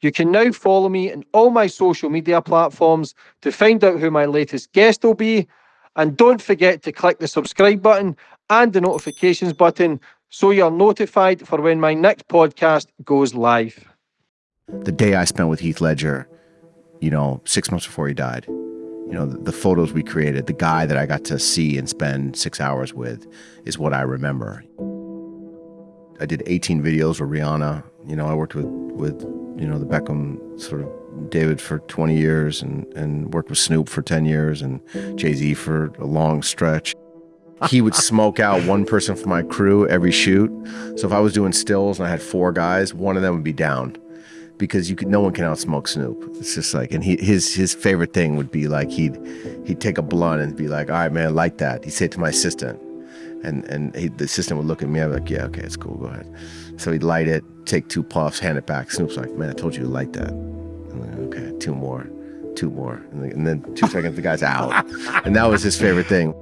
You can now follow me on all my social media platforms to find out who my latest guest will be. And don't forget to click the subscribe button and the notifications button so you're notified for when my next podcast goes live. The day I spent with Heath Ledger, you know, six months before he died, you know, the, the, photos we created, the guy that I got to see and spend six hours with is what I remember. I did 18 videos with Rihanna. You know, I worked with, with you know, the Beckham sort of David for 20 years and, and worked with Snoop for 10 years and Jay-Z for a long stretch. He would smoke out one person from my crew every shoot. So if I was doing stills and I had four guys, one of them would be down because you could no one can outsmoke Snoop. It's just like and he his his favorite thing would be like he'd he'd take a blunt and be like, all right, man, like that. He'd say it to my assistant. And and he, the assistant would look at me, I'd be like, yeah, okay, it's cool, go ahead. So he'd light it, take two puffs, hand it back. Snoop's like, man, I told you to light that. Like, okay, two more, two more. And then two seconds, the guy's out. And that was his favorite thing.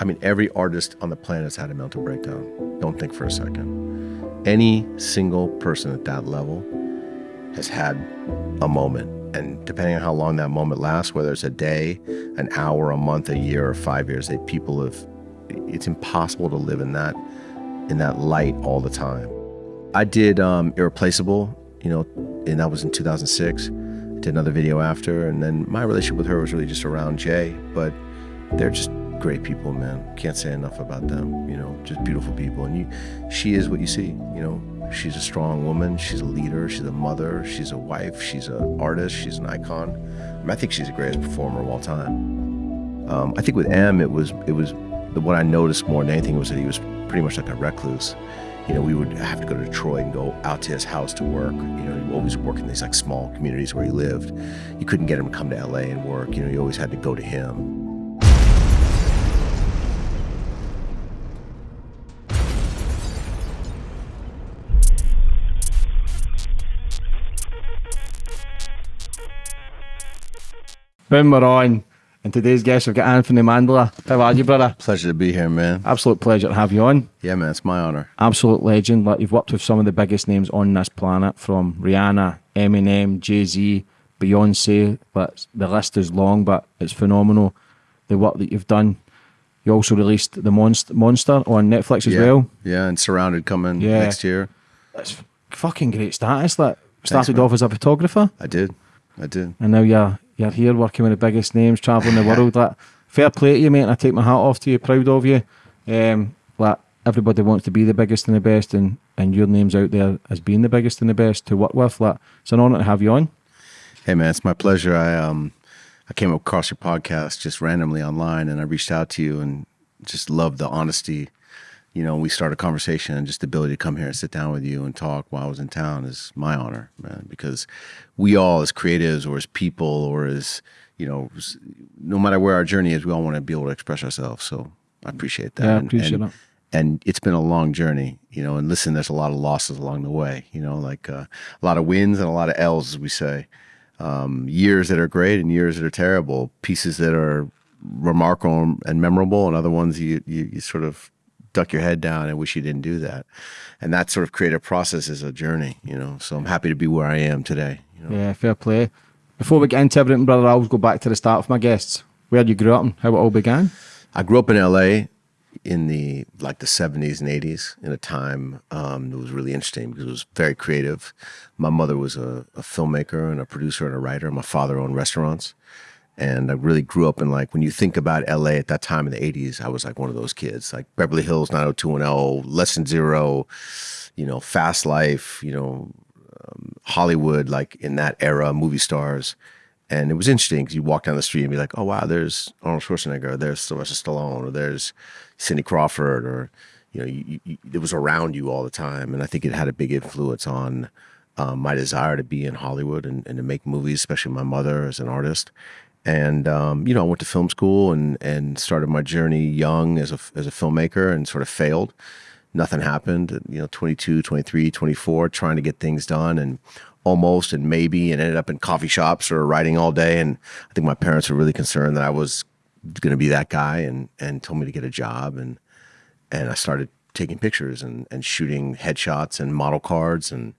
I mean, every artist on the planet has had a mental breakdown. Don't think for a second. Any single person at that level has had a moment. And depending on how long that moment lasts, whether it's a day, an hour, a month, a year, or five years, they, people have, it's impossible to live in that, in that light all the time. I did um, Irreplaceable, you know, and that was in 2006. did another video after, and then my relationship with her was really just around Jay, but they're just great people, man. Can't say enough about them, you know, just beautiful people. And you, she is what you see, you know, She's a strong woman. She's a leader. She's a mother. She's a wife. She's an artist. She's an icon. I, mean, I think she's the greatest performer of all time. Um, I think with M, it was it was what I noticed more than anything was that he was pretty much like a recluse. You know, we would have to go to Detroit and go out to his house to work. You know, he always worked in these like small communities where he lived. You couldn't get him to come to LA and work. You know, you always had to go to him. We're on. And today's guest, we've got Anthony Mandler. How are you, brother? Pleasure to be here, man. Absolute pleasure to have you on. Yeah, man, it's my honor. Absolute legend. Like you've worked with some of the biggest names on this planet, from Rihanna, Eminem, Jay Z, Beyonce. But the list is long, but it's phenomenal. The work that you've done. You also released the Monster Monster on Netflix as yeah. well. Yeah, and Surrounded coming yeah. next year. That's fucking great status. That started Thanks, off as a photographer. I did. I did. And now you're you're here working with the biggest names, traveling the world. Like, fair play to you, mate. I take my hat off to you. Proud of you. Um, like everybody wants to be the biggest and the best, and and your name's out there as being the biggest and the best to work with. Like, it's an honour to have you on. Hey, man, it's my pleasure. I um, I came across your podcast just randomly online, and I reached out to you and just loved the honesty you know, we start a conversation and just the ability to come here and sit down with you and talk while I was in town is my honor, man, because we all as creatives or as people or as, you know, no matter where our journey is, we all want to be able to express ourselves. So I appreciate that. Yeah, I appreciate and, and, And it's been a long journey, you know, and listen, there's a lot of losses along the way, you know, like uh, a lot of wins and a lot of L's, as we say. Um, years that are great and years that are terrible, pieces that are remarkable and memorable and other ones you, you, you sort of duck your head down and wish you didn't do that. And that sort of creative process is a journey, you know. So I'm happy to be where I am today. You know? Yeah, fair play. Before we get into everything, brother, I always go back to the start of my guests. Where you grew up and how it all began? I grew up in LA in the like the 70s and 80s in a time um, that was really interesting because it was very creative. My mother was a, a filmmaker and a producer and a writer. My father owned restaurants. And I really grew up in like, when you think about LA at that time in the 80s, I was like one of those kids, like Beverly Hills 90210, Less Than Zero, you know, Fast Life, you know, um, Hollywood, like in that era, movie stars. And it was interesting because you walk down the street and be like, oh, wow, there's Arnold Schwarzenegger, there's Sylvester Stallone, or there's Cindy Crawford, or, you know, you, you, it was around you all the time. And I think it had a big influence on um, my desire to be in Hollywood and, and to make movies, especially my mother as an artist and um, you know, I went to film school and and started my journey young as a as a filmmaker and sort of failed. Nothing happened. You know, 22, 23, 24, trying to get things done and almost and maybe and ended up in coffee shops or writing all day. And I think my parents were really concerned that I was going to be that guy and and told me to get a job and and I started taking pictures and and shooting headshots and model cards and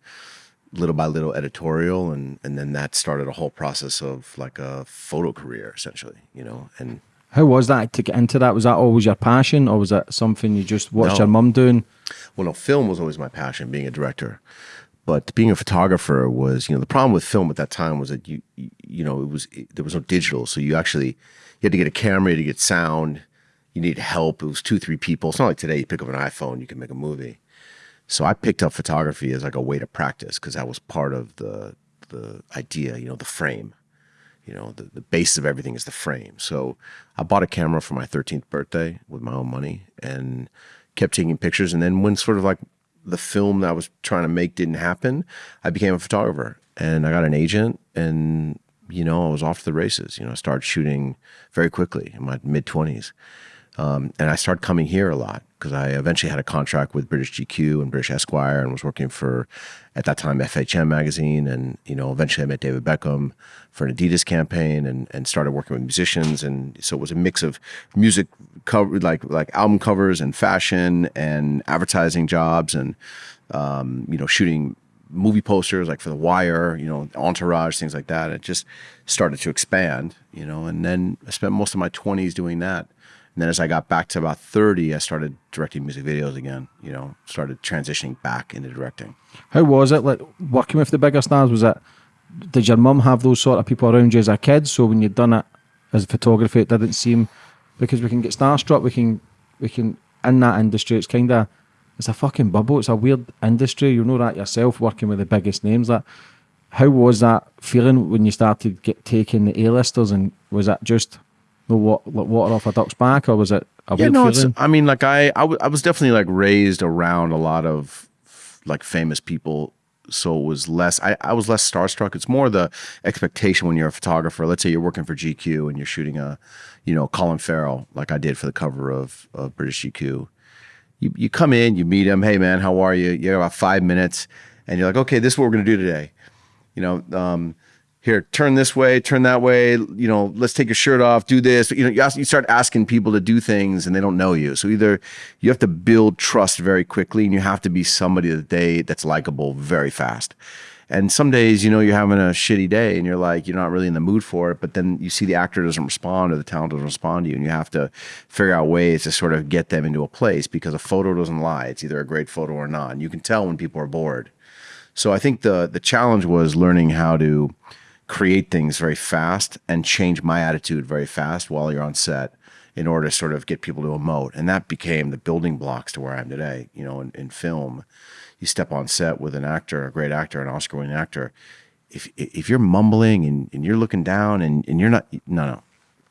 little by little editorial and and then that started a whole process of like a photo career essentially you know and how was that to get into that? Was that always your passion or was that something you just watched No. your mum doing? Well no film was always my passion being a director. But being a photographer was you know the problem with film at that time was that you you, you know it was it, there was no digital. So you actually you had to get a camera you had to get sound you need help. It was two three people. It's not like today you pick up an iphone you can make a movie so i picked up photography as like a way to practice because that was part of the the idea you know the frame. You know the, the base of everything is the frame. So i bought a camera for my 13th birthday with my own money and kept taking pictures. And then when sort of like the film that i was trying to make didn't happen i became a photographer. And i got an agent and you know i was off to the races. You know i started shooting very quickly in my mid 20s um, and I started coming here a lot because I eventually had a contract with British GQ and British Esquire and was working for, at that time, FHM magazine. And, you know, eventually I met David Beckham for an Adidas campaign and, and started working with musicians. And so it was a mix of music cover, like, like album covers and fashion and advertising jobs and, um, you know, shooting movie posters like for The Wire, you know, Entourage, things like that. It just started to expand, you know, and then I spent most of my 20s doing that. And then as I got back to about 30, I started directing music videos again, you know, started transitioning back into directing. how was it like working with the bigger stars? Was it did your mum have those sort of people around you as a kid? So when you'd done it as photography it didn't seem because we can get starstruck we can we can in that industry it's kind of it's a fucking bubble. It's a weird industry. You know that yourself working with the biggest names. That how was that feeling when you started get taking the A-listers? And was that just no wa- like water off a duck's back or was it a Yeah, no, it's. I mean, like I, I, w- I was definitely like raised around a lot of like famous people. So it was less, I, I was less starstruck. It's more the expectation when you're a photographer. Let's say you're working for GQ and you're shooting a, you know, Colin Farrell, like I did for the cover of, of British GQ. You, you come in, you meet him. Hey man, how are you? You have about five minutes and you're like, okay, this is what we're going to do today. You know, um, here, turn this way, turn that way. You know, let's take your shirt off, do this. You know, you, ask, you start asking people to do things and they don't know you. So either you have to build trust very quickly and you have to be somebody that they that's likable very fast. And some days, you know, you're having a shitty day and you're like, you're not really in the mood for it. But then you see the actor doesn't respond or the talent doesn't respond to you. And you have to figure out ways to sort of get them into a place because a photo doesn't lie. It's either a great photo or not. And you can tell when people are bored. So I think the the challenge was learning how to create things very fast and change my attitude very fast while you're on set in order to sort of get people to emote. And that became the building blocks to where I am today. You know, in, in film, you step on set with an actor, a great actor, an Oscar winning actor. If if you're mumbling and, and you're looking down and, and you're not no no.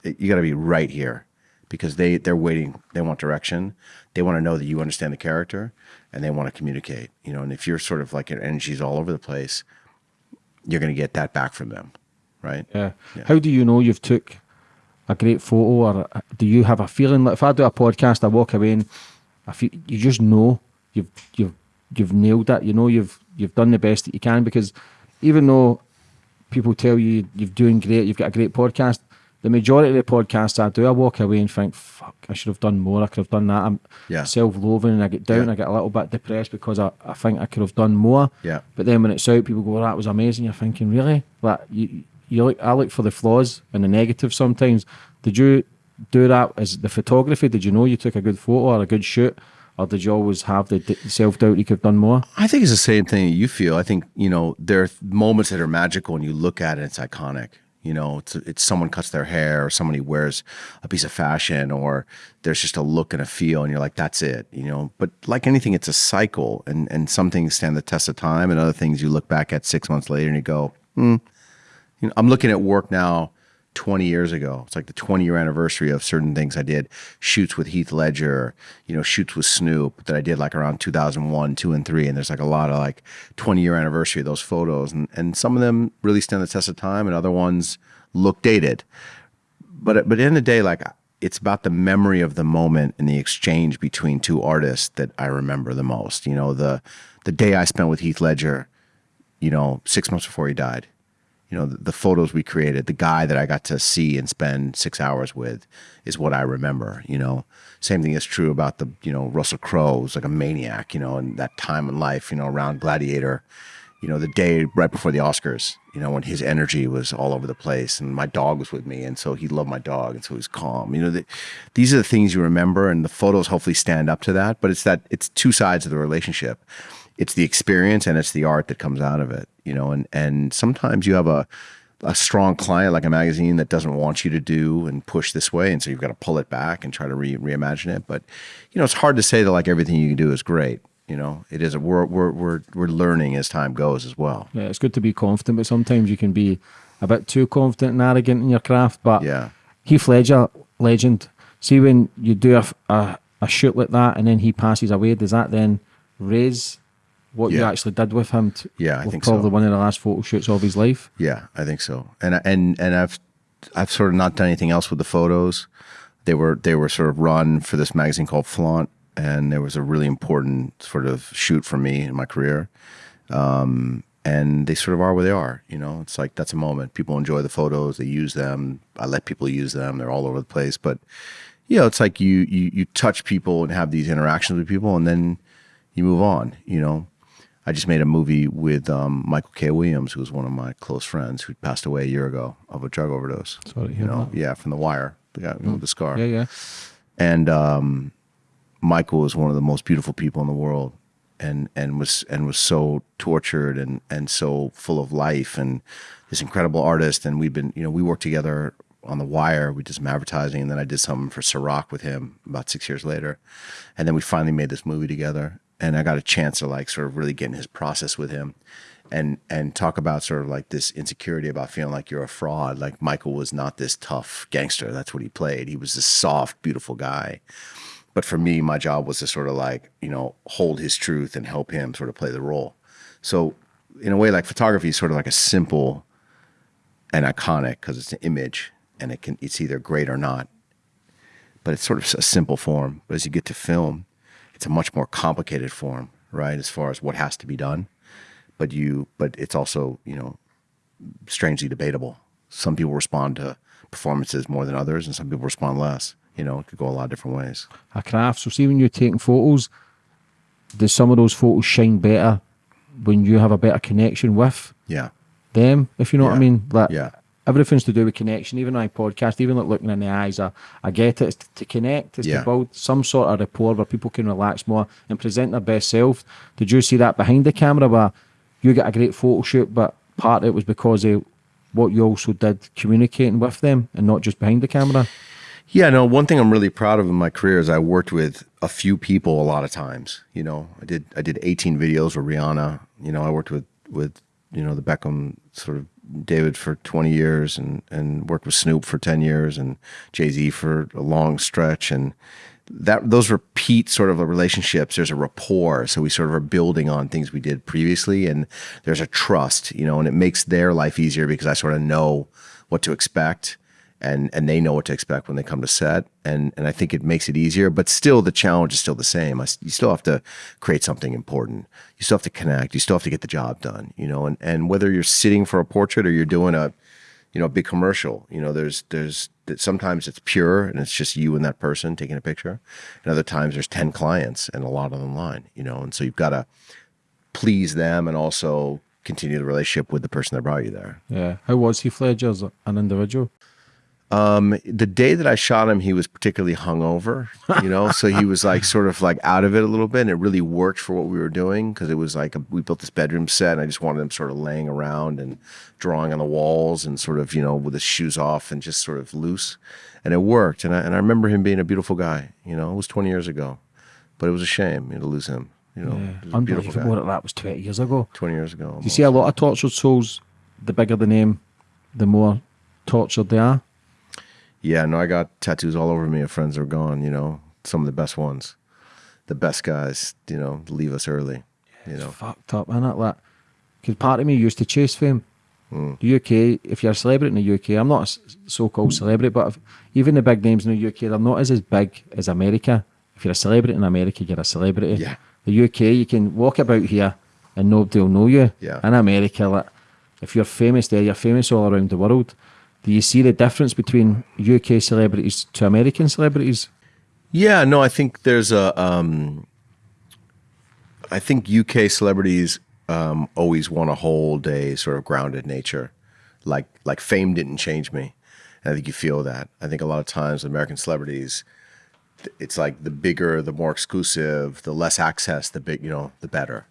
You gotta be right here because they they're waiting, they want direction. They want to know that you understand the character and they want to communicate. You know, and if you're sort of like your energy's all over the place, you're going to get that back from them, right? Yeah. How do you know you've took a great photo, or do you have a feeling like if I do a podcast, I walk away and I feel you just know you've you've you've nailed it. You know you've you've done the best that you can because even though people tell you you're doing great, you've got a great podcast. The majority of the podcasts I do, I walk away and think, "Fuck, I should have done more. I could have done that." I'm Yeah. self-loathing, and I get down. Yeah. I get a little bit depressed because I, I think I could have done more. Yeah. But then when it's out, people go, "Oh, "That was amazing." You're thinking, "Really?" Like you, you look. I look for the flaws and the negative sometimes. Did you do that as the photography? Did you know you took a good photo or a good shoot, or did you always have the self-doubt you could have done more? I think it's the same thing that you feel. I think, you know, there are moments that are magical and you look at it, it's iconic. You know, it's, it's someone cuts their hair or somebody wears a piece of fashion or there's just a look and a feel and you're like, that's it, you know. But like anything, it's a cycle and, and some things stand the test of time and other things you look back at six months later and you go, hmm. You know, I'm looking at work now 20 years ago. It's like the 20 year anniversary of certain things I did. Shoots with Heath Ledger, you know, shoots with Snoop that I did like around 2001, 2 and 3 and there's like a lot of like 20 year anniversary of those photos and and some of them really stand the test of time and other ones look dated. But but at the the day like it's about the memory of the moment and the exchange between two artists that I remember the most. You know, the the day I spent with Heath Ledger, you know, 6 months before he died you know the, the photos we created the guy that i got to see and spend six hours with is what i remember you know same thing is true about the you know russell crowe was like a maniac you know in that time in life you know around gladiator you know, the day right before the Oscars, you know, when his energy was all over the place and my dog was with me. And so he loved my dog. And so he was calm. You know, the, these are the things you remember and the photos hopefully stand up to that. But it's that, it's two sides of the relationship. It's the experience and it's the art that comes out of it, you know, and, and sometimes you have a, a strong client like a magazine that doesn't want you to do and push this way. And so you've got to pull it back and try to re reimagine it. But, you know, it's hard to say that like everything you do is great you know it is a, we're, we're we're we're learning as time goes as well yeah it's good to be confident but sometimes you can be a bit too confident and arrogant in your craft but yeah heath ledger legend see when you do a, a, a shoot like that and then he passes away does that then raise what you actually did with him to, Yeah, I think probably so. one of the last photo shoots of his life? Yeah i think so. And and and i've i've sort of not done anything else with the photos. They were they were sort of run for this magazine called flaunt and there was a really important sort of shoot for me in my career. Um, and they sort of are where they are you know? It's like that's a moment. People enjoy the photos they use them. I let people use them they're all over the place. But you know it's like you you you touch people and have these interactions with people and then you move on you know i just made a movie with um, michael k. Williams who was one of my close friends who passed away a year ago of a drug overdose. To you know? yeah from the wire the guy with the scar. Yeah yeah. And um, Michael is one of the most beautiful people in the world, and and was and was so tortured and and so full of life and this incredible artist. And we've been, you know, we worked together on the Wire. We did some advertising, and then I did something for Ciroc with him about six years later, and then we finally made this movie together. And I got a chance to like sort of really get in his process with him. And, and talk about sort of like this insecurity about feeling like you're a fraud. Like Michael was not this tough gangster. That's what he played. He was this soft, beautiful guy but for me my job was to sort of like you know hold his truth and help him sort of play the role so in a way like photography is sort of like a simple and iconic because it's an image and it can it's either great or not but it's sort of a simple form but as you get to film it's a much more complicated form right as far as what has to be done but you but it's also you know strangely debatable some people respond to performances more than others and some people respond less you know it could go a lot of different ways a craft. So see when you're taking photos, do some of those photos shine better when you have a better connection with yeah them, if you know what I mean? Like Yeah. Everything's to do with connection. Even my podcast, even like looking in the eyes, I, I get it. It's to, to connect, it's Yeah. to build some sort of rapport where people can relax more and present their best self. Did you see that behind the camera where you got a great photo shoot, but part of it was because of what you also did communicating with them and not just behind the camera? Yeah, no, one thing I'm really proud of in my career is I worked with a few people a lot of times. You know, I did I did 18 videos with Rihanna. You know, I worked with with you know the Beckham sort of David for 20 years and and worked with Snoop for 10 years and Jay-Z for a long stretch. And that those repeat sort of relationships. There's a rapport. So we sort of are building on things we did previously and there's a trust you know and it makes their life easier because i sort of know what to expect and and they know what to expect when they come to set and and i think it makes it easier but still the challenge is still the same I you still have to create something important you still have to connect you still have to get the job done you know and and whether you're sitting for a portrait or you're doing a you know, a big commercial. You know, there's there's sometimes it's pure and it's just you and that person taking a picture, and other times there's ten clients and a lot of them line. You know, and so you've got to please them and also continue the relationship with the person that brought you there. Yeah. How was Heath Ledger as an individual? Um, the day that I shot him, he was particularly hungover, you know, so he was like sort of like out of it a little bit. And it really worked for what we were doing because it was like a, we built this bedroom set, and I just wanted him sort of laying around and drawing on the walls and sort of you know with his shoes off and just sort of loose, and it worked. And I and I remember him being a beautiful guy. You know, it was twenty years ago, but it was a shame you know, to lose him. You know, he was a beautiful Unbelievable that that was 20 years ago. Twenty years ago. You see a lot of tortured souls, the bigger the name, the more tortured they are. Yeah, no, I got tattoos all over me of friends are gone, you know, some of the best ones. The best guys, you know, leave us early, you know. Fucked up, innit? Like, because part of me used to chase fame. Mm. The UK, if you're a celebrity in the UK, I'm not a so-called celebrity, but if, even the big names in the UK, they're not as, as big as America. If you're a celebrity in America, you're a celebrity. Yeah. The UK, you can walk about here and nobody will know you. Yeah. In America, like, if you're famous there, you're famous all around the world. Do you see the difference between UK celebrities to American celebrities? Yeah, no, I think there's a um I think UK celebrities um, always want to hold a sort of grounded nature, like like fame didn't change me. And I think you feel that. I think a lot of times American celebrities, it's like the bigger, the more exclusive, the less access, the big, you know, the better.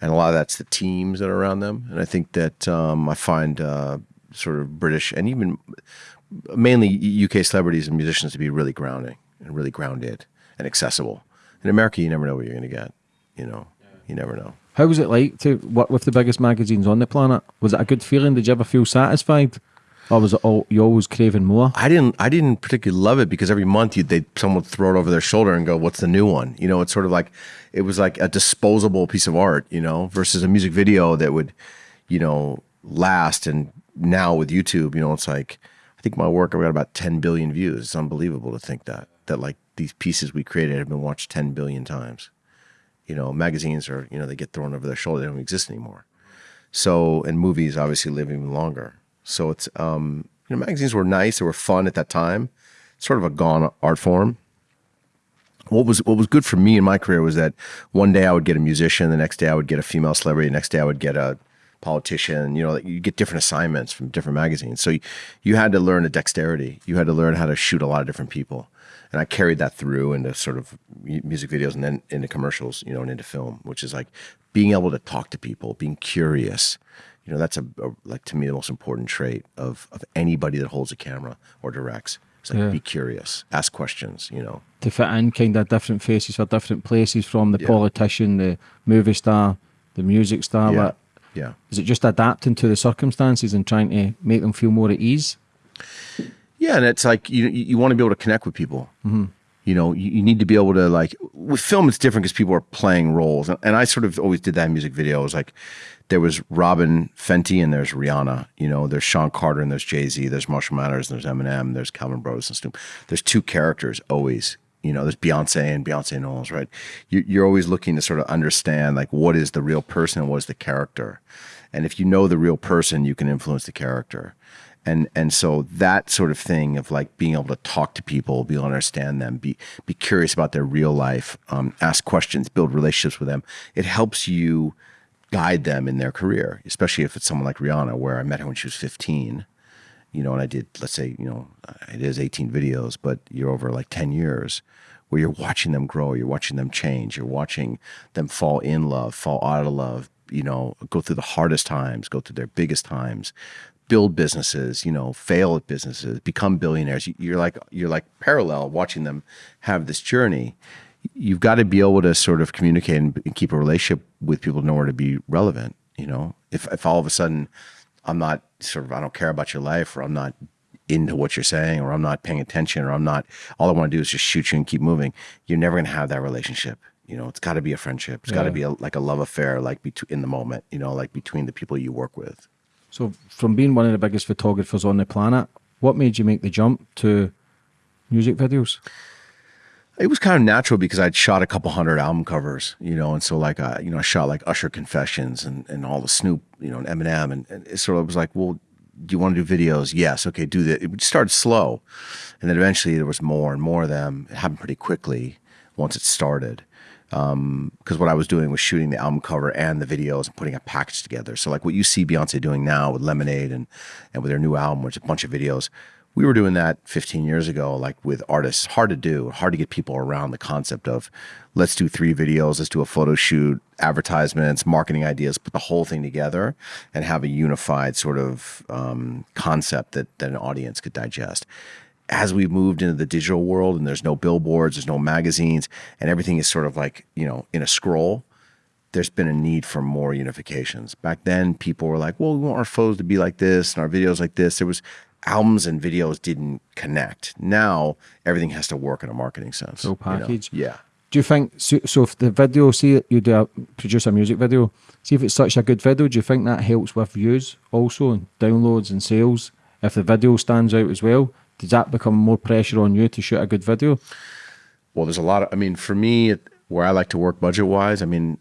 And a lot of that's the teams that are around them. And I think that um, I find uh, sort of British and even mainly UK celebrities and musicians to be really grounding and really grounded and accessible. In America, you never know what you're going to get. You know, you never know. How was it like to work with the biggest magazines on the planet? Was it a good feeling? Did you ever feel satisfied? Or was it all, you always craving more? I didn't. I didn't particularly love it because every month you they someone would throw it over their shoulder and go, "What's the new one?" You know, it's sort of like it was like a disposable piece of art. You know, versus a music video that would, you know, last. And now with YouTube, you know, it's like I think my work I've got about 10 billion views. It's unbelievable to think that that like these pieces we created have been watched 10 billion times. You know, magazines are you know they get thrown over their shoulder. They don't exist anymore. So and movies obviously live even longer. So it's um, you know magazines were nice, they were fun at that time. Sort of a gone art form. What was what was good for me in my career was that one day I would get a musician, the next day I would get a female celebrity, the next day I would get a politician. You know, you get different assignments from different magazines. So you, you had to learn a dexterity. You had to learn how to shoot a lot of different people, and I carried that through into sort of music videos and then into commercials, you know, and into film, which is like being able to talk to people, being curious, you know that's a, a, like to me the most important trait of of anybody that holds a camera or directs it's like yeah. be curious ask questions you know to fit in kind of different faces for different places from the yeah. politician the movie star the music star yeah. Yeah. Is it just adapting to the circumstances and trying to make them feel more at ease? Yeah and it's like you you want to be able to connect with people. Mm -hmm you know you, you, need to be able to like with film it's different because people are playing roles and, and, i sort of always did that in music was like there was Robyn fenty and there's rihanna you know there's shawn carter and there's jay-z there's marshall mathers and there's eminem there's calvin broadus and snoop. There's two characters always you know there's beyonce and beyonce knowles right? You, you're always looking to sort of understand like what is the real person and what is the character. And if you know the real person you can influence the character. And and so that sort of thing of like being able to talk to people, be able to understand them, be be curious about their real life, um, ask questions, build relationships with them. It helps you guide them in their career, especially if it's someone like Rihanna, where I met her when she was 15, you know, and I did, let's say, you know, it is 18 videos, but you're over like 10 years where you're watching them grow, you're watching them change, you're watching them fall in love, fall out of love, you know, go through the hardest times, go through their biggest times, build businesses, you know, fail at businesses, become billionaires. You're like you're like parallel watching them have this journey. You've got to be able to sort of communicate and keep a relationship with people in order to be relevant. You know, if if all of a sudden I'm not sort of I don't care about your life or I'm not into what you're saying or I'm not paying attention or I'm not all I want to do is just shoot you and keep moving, you're never going to have that relationship. You know, it's got to be a friendship. It's yeah. got to be a, like a love affair, like between in the moment. You know, like between the people you work with. So, from being one of the biggest photographers on the planet, what made you make the jump to music videos? It was kind of natural because I'd shot a couple hundred album covers, you know, and so like I, you know, I shot like Usher Confessions and, and all the Snoop, you know, and Eminem, and, and it sort of was like, well, do you want to do videos? Yes, okay, do that. It started slow, and then eventually there was more and more of them. It happened pretty quickly once it started because um, what I was doing was shooting the album cover and the videos and putting a package together. So like what you see Beyonce doing now with Lemonade and and with her new album, which is a bunch of videos, we were doing that 15 years ago, like with artists. Hard to do, hard to get people around the concept of let's do three videos, let's do a photo shoot, advertisements, marketing ideas, put the whole thing together and have a unified sort of um, concept that that an audience could digest as we've moved into the digital world and there's no billboards, there's no magazines, and everything is sort of like, you know, in a scroll, there's been a need for more unifications. Back then, people were like, well, we want our photos to be like this and our videos like this. There was albums and videos didn't connect. Now, everything has to work in a marketing sense. So package. You know? Yeah. Do you think, so, so if the video, see you do a, produce a music video, see if it's such a good video, do you think that helps with views also and downloads and sales? If the video stands out as well, does that become more pressure on you to shoot a good video? Well, there's a lot of, I mean, for me, where I like to work budget wise, I mean,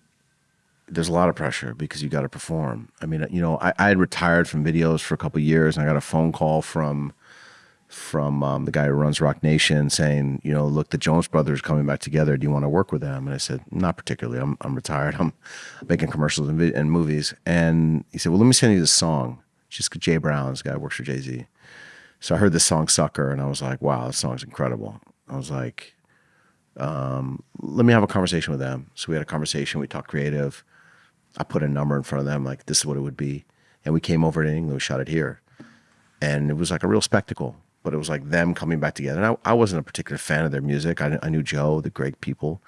there's a lot of pressure because you got to perform. I mean, you know, I, I had retired from videos for a couple years and I got a phone call from from um, the guy who runs Roc Nation saying, you know, look, the Jonas Brothers coming back together. Do you want to work with them? And I said, not particularly. I'm, I'm retired. I'm making commercials and, and movies. And he said, well, let me send you this song. Just Jay Brown's guy works for Jay Z. So I heard this song Sucker and I was like, wow, this song's incredible. I was like, um, let me have a conversation with them. So we had a conversation. We talked creative. I put a number in front of them, like this is what it would be. And we came over to England, we shot it here. And it was like a real spectacle but it was like them coming back together. And I, I wasn't a particular fan of their music. I, I knew Joe, the great people.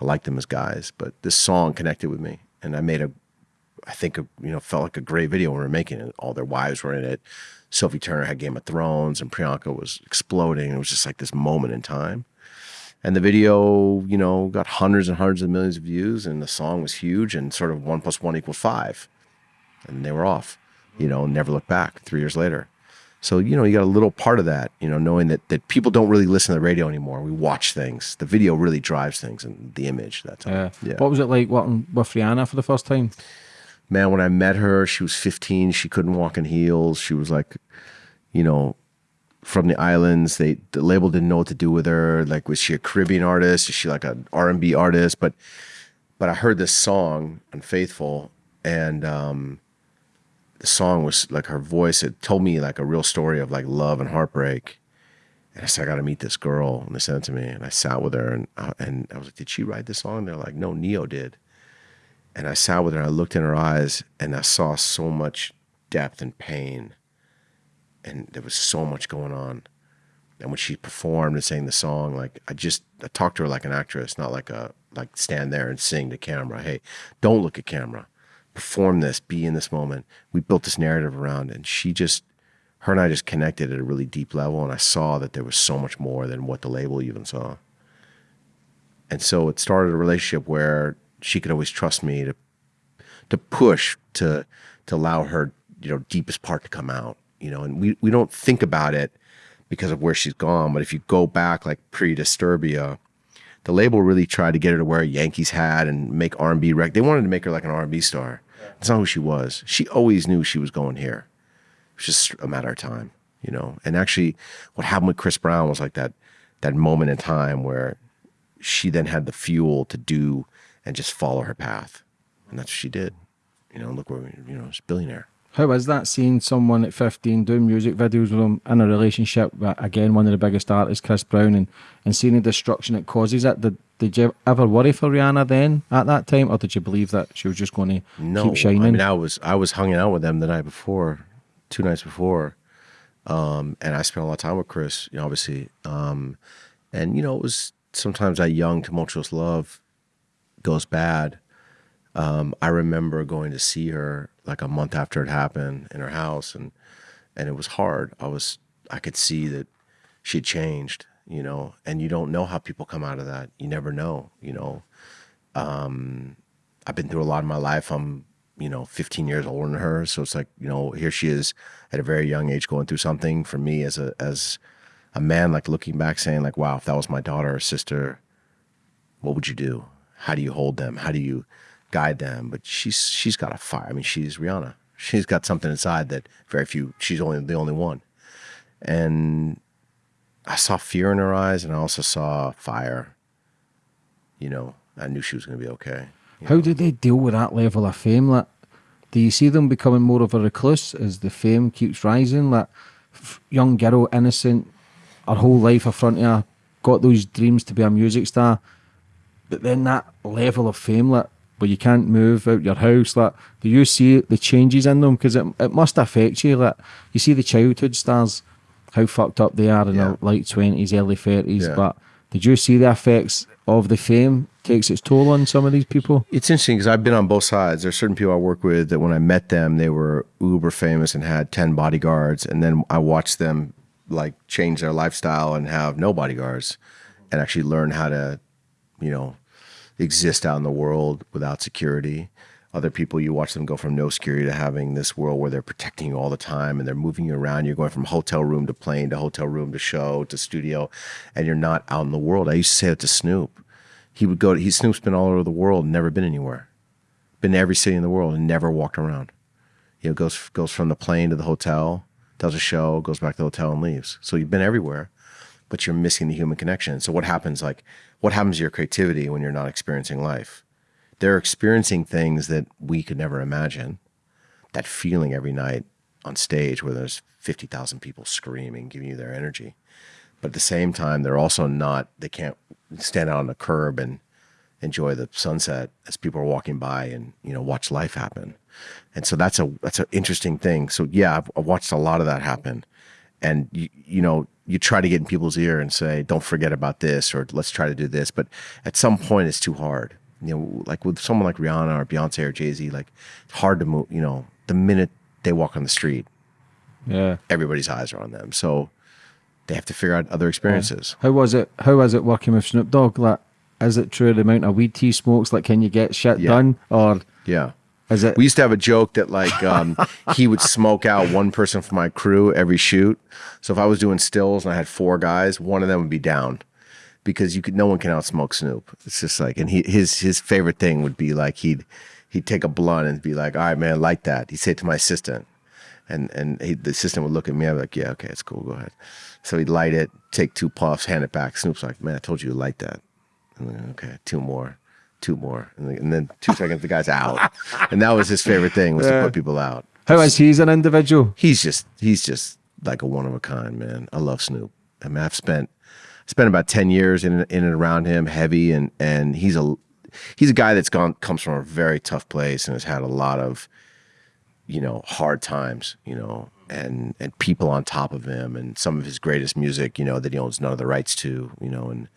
I liked them as guys, but this song connected with me. And I made a, I think, a, you know, felt like a great video when we were making it. All their wives were in it. Sophie Turner had Game of Thrones and Priyanka was exploding. It was just like this moment in time. And the video, you know, got hundreds and hundreds of millions of views and the song was huge and sort of one plus one equals five. And they were off, you know, never looked back three years later. So, you know, you got a little part of that, you know, knowing that, that people don't really listen to the radio anymore. We watch things. The video really drives things and the image that time. Uh, yeah. What was it like working with Rihanna for the first time? Man, when I met her, she was 15. She couldn't walk in heels. She was like, you know, from the islands. They the label didn't know what to do with her. Like, was she a Caribbean artist? Is she like an R and B artist? But but I heard this song, Unfaithful, and um, the song was like her voice. It told me like a real story of like love and heartbreak. And I said, I got to meet this girl. And they sent it to me. And I sat with her and, uh, and I was like, did she write this song? And they're like, no, Ne-Yo did. And I sat with her and I looked in her eyes and I saw so much depth and pain. And there was so much going on. And when she performed and sang the song, like I just I talked to her like an actress, not like a like stand there and sing to camera. Hey, don't look at camera perform this, be in this moment. We built this narrative around, and she just, her and I just connected at a really deep level, and I saw that there was so much more than what the label even saw. And so it started a relationship where she could always trust me to, to push to, to allow her, you know, deepest part to come out. You know, and we we don't think about it because of where she's gone, but if you go back like pre-Disturbia, the label really tried to get her to wear a Yankees hat and make R&B rec. They wanted to make her like an R&B star. That's not who she was. She always knew she was going here. It was just a matter of time, you know. And actually, what happened with Chris Brown was like that that moment in time where she then had the fuel to do and just follow her path, and that's what she did. You know, look where you know, she's billionaire. How is that seeing someone at 15 doing music videos with him in a relationship with, again, one of the biggest artists, Chris Brown, and, and seeing the destruction it causes it? Did, did you ever worry for Rihanna then at that time, or did you believe that she was just going to no, keep shining? No, I mean, I was, I was hanging out with them the night before, two nights before, um, and I spent a lot of time with Chris, you know, obviously. Um, and, you know, it was sometimes that young, tumultuous love goes bad. Um, I remember going to see her like a month after it happened in her house and and it was hard. I was I could see that she had changed, you know, and you don't know how people come out of that. You never know, you know. Um, I've been through a lot in my life. I'm, you know, 15 years older than her, so it's like, you know, here she is at a very young age going through something. For me, as a as a man, like looking back, saying like, wow, if that was my daughter or sister, what would you do? How do you hold them? How do you guide them. But she's she's got a fire. I mean, she's Rihanna. She's got something inside that very few. She's only the only one. And I saw fear in her eyes, and I also saw fire. You know, I knew she was going to be okay. How know? did they deal with that level of fame? Like, do you see them becoming more of a recluse as the fame keeps rising? Like, young girl, innocent, her whole life in front of her, got those dreams to be a music star, but then that level of fame, like, where you can't move out your house. Like, do you see the changes in them? Because it, it must affect you. Like, you see the childhood stars, how fucked up they are in yeah. their late twenties, early thirties. Yeah. But did you see the effects of the fame takes its toll on some of these people? It's interesting because I've been on both sides. There's certain people I work with that when I met them, they were uber famous and had ten bodyguards, and then I watched them like change their lifestyle and have no bodyguards, and actually learn how to, you know, exist out in the world without security. Other people, you watch them go from no security to having this world where they're protecting you all the time and they're moving you around. You're going from hotel room to plane to hotel room to show to studio, and you're not out in the world. I used to say it to Snoop. He would go, to, he Snoop's been all over the world, never been anywhere. Been to every city in the world and never walked around. You know, goes goes from the plane to the hotel does a show, goes back to the hotel and leaves. So you've been everywhere, but you're missing the human connection. So what happens? Like, what happens to your creativity when you're not experiencing life? They're experiencing things that we could never imagine. That feeling every night on stage where there's 50,000 people screaming, giving you their energy. But at the same time, they're also not, they can't stand out on the curb and enjoy the sunset as people are walking by and, you know, watch life happen. And so that's a, that's an interesting thing. So yeah, I've, I've watched a lot of that happen. And you, you know, you try to get in people's ear and say, don't forget about this, or let's try to do this. But at some point it's too hard. You know, like with someone like Rihanna or Beyonce or Jay Z, like it's hard to move, you know, the minute they walk on the street, Yeah. everybody's eyes are on them. So they have to figure out other experiences. How was it? How was it working with Snoop Dogg? Like, is it true the amount of weed he smokes? Like, can you get shit Yeah. done, or Yeah. It? We used to have a joke that like um, he would smoke out one person from my crew every shoot. So if I was doing stills and I had four guys, one of them would be down because you could no one can outsmoke Snoop. It's just like and he his his favorite thing would be like he'd he'd take a blunt and be like, "All right, man, like that." He'd say it to my assistant, and and he, the assistant would look at me. I'd be like, "Yeah, okay, it's cool. Go ahead." So he'd light it, take two puffs, hand it back. Snoop's like, "Man, I told you to light that." Then, okay, two more, two more, and then, and then two seconds, the guy's out. And that was his favorite thing was to put people out. how is he as an individual? He's just he's just like a one of a kind man. I love Snoop. I mean, I've spent spent about ten years in in and around him, heavy, and and he's a he's a guy that's gone comes from a very tough place and has had a lot of you know hard times, you know, and and people on top of him, and some of his greatest music, you know, that he owns none of the rights to, you know, and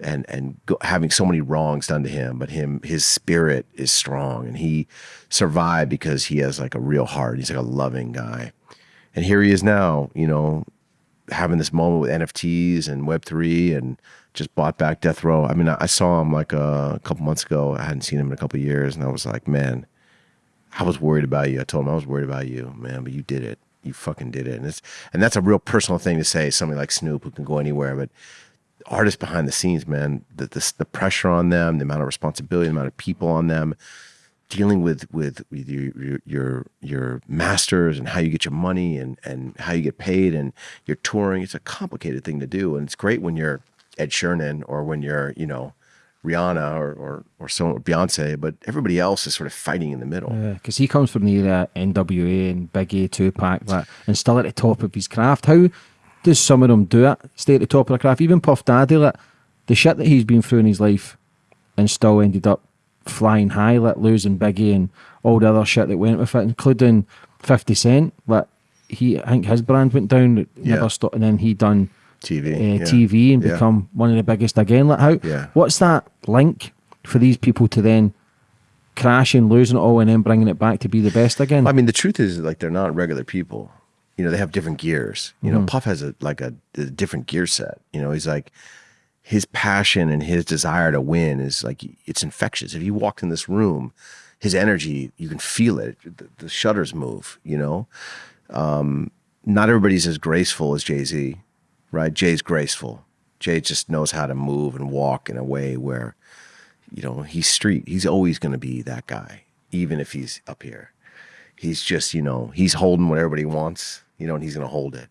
and and go, having so many wrongs done to him, but him his spirit is strong, and he survived because he has like a real heart. He's like a loving guy, and here he is now, you know, having this moment with NFTs and Web three, and just bought back Death Row. I mean, I, saw him like a, a couple months ago. I hadn't seen him in a couple years, and I was like, man, I was worried about you. I told him I was worried about you, man, but you did it. You fucking did it, and it's and that's a real personal thing to say. Somebody like Snoop who can go anywhere, but artists behind the scenes, man, the, the the pressure on them, the amount of responsibility, the amount of people on them, dealing with with, with your, your your your masters and how you get your money and and how you get paid and you're touring. It's a complicated thing to do, and it's great when you're Ed Sheeran or when you're you know Rihanna or or or so or Beyonce, but everybody else is sort of fighting in the middle. Yeah, because he comes from the era NWA and Biggie, Tupac, that, and still at the top of his craft. How does some of them do it? Stay at the top of the craft. Even Puff Daddy, like the shit that he's been through in his life, and still ended up flying high, like losing Biggie and all the other shit that went with it, including Fifty Cent. Like he, I think his brand went down, Yeah. never stopped, and then he done TV, uh, yeah. TV and Yeah. become one of the biggest again. Like how? Yeah. What's that link for these people to then crashing, losing it all, and then bringing it back to be the best again? I mean, the truth is, like, they're not regular people. You know, they have different gears. You know, Puff has a like a, a different gear set. You know, he's like his passion and his desire to win is like it's infectious. If you walked in this room, his energy, you can feel it. The, the shutters move. You know, um, not everybody's as graceful as Jay Z, right? Jay's graceful. Jay just knows how to move and walk in a way where, you know, he's street. He's always going to be that guy, even if he's up here he's just you know he's holding what everybody wants you know and he's going to hold it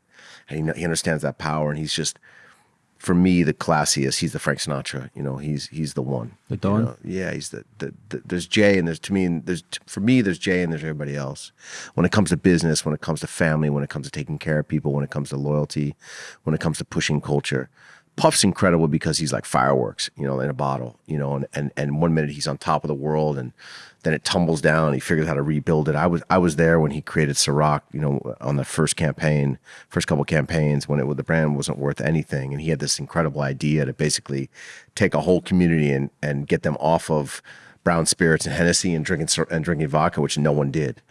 and he, he understands that power and he's just for me the classiest he's the frank sinatra you know he's he's the one The you Don? know? yeah he's the, the, the there's jay and there's to me there's for me there's jay and there's everybody else when it comes to business when it comes to family when it comes to taking care of people when it comes to loyalty when it comes to pushing culture Puff's incredible because he's like fireworks, you know, in a bottle, you know, and, and, and one minute he's on top of the world and then it tumbles down. He figures out how to rebuild it. I was I was there when he created Ciroc, you know, on the first campaign, first couple campaigns when it the brand wasn't worth anything, and he had this incredible idea to basically take a whole community and and get them off of brown spirits and Hennessy and drinking and drinking vodka, which no one did,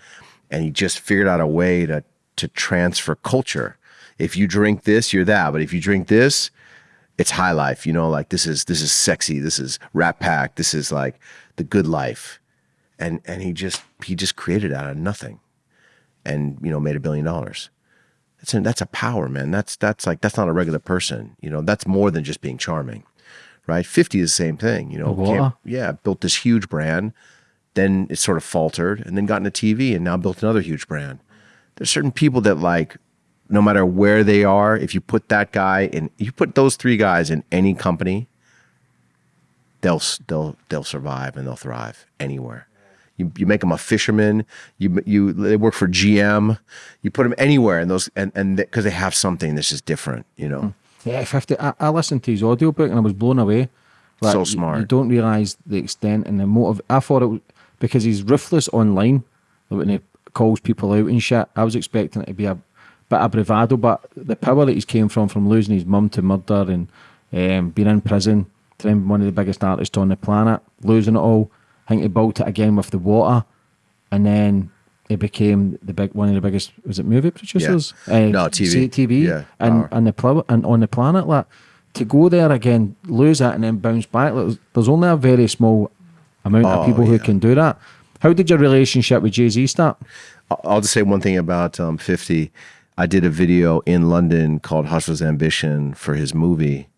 and he just figured out a way to to transfer culture. If you drink this, you're that, but if you drink this, it's high life, you know, like this is this is sexy, this is Rat Pack, this is like the good life. And and he just he just created out of nothing and you know made a billion dollars. That's a, that's a power, man. That's that's like that's not a regular person. You know, that's more than just being charming. Right? 50 is the same thing, you know. Yeah, built this huge brand, then it sort of faltered and then got into TV and now built another huge brand. There's certain people that like no matter where they are, if you put that guy in, you put those three guys in any company, they'll they'll they'll survive and they'll thrive anywhere. You, you make them a fisherman. You you they work for GM. You put them anywhere, and those and and because they have something that's just different, you know. Yeah, fifty. I, I listened to his audiobook and I was blown away. So smart. You, don't realize the extent and the motive. I thought it was because he's ruthless online like when he calls people out and shit. I was expecting it to be a bit of bravado, but the power that he's came from, from losing his mum to murder and um, being in prison, to one of the biggest artists on the planet, losing it all. I think he built it again with the water, and then it became the big one of the biggest. Was it movie producers? Uh, No, TV. TV. Yeah, and power. and the pl- and on the planet like to go there again, lose it, and then bounce back. like, There's, only a very small amount of Oh, people who can do that. How did your relationship with Jay Z start? I'll- I'll just say one thing about um, 50. I did a video in London called Hustler's Ambition for his movie.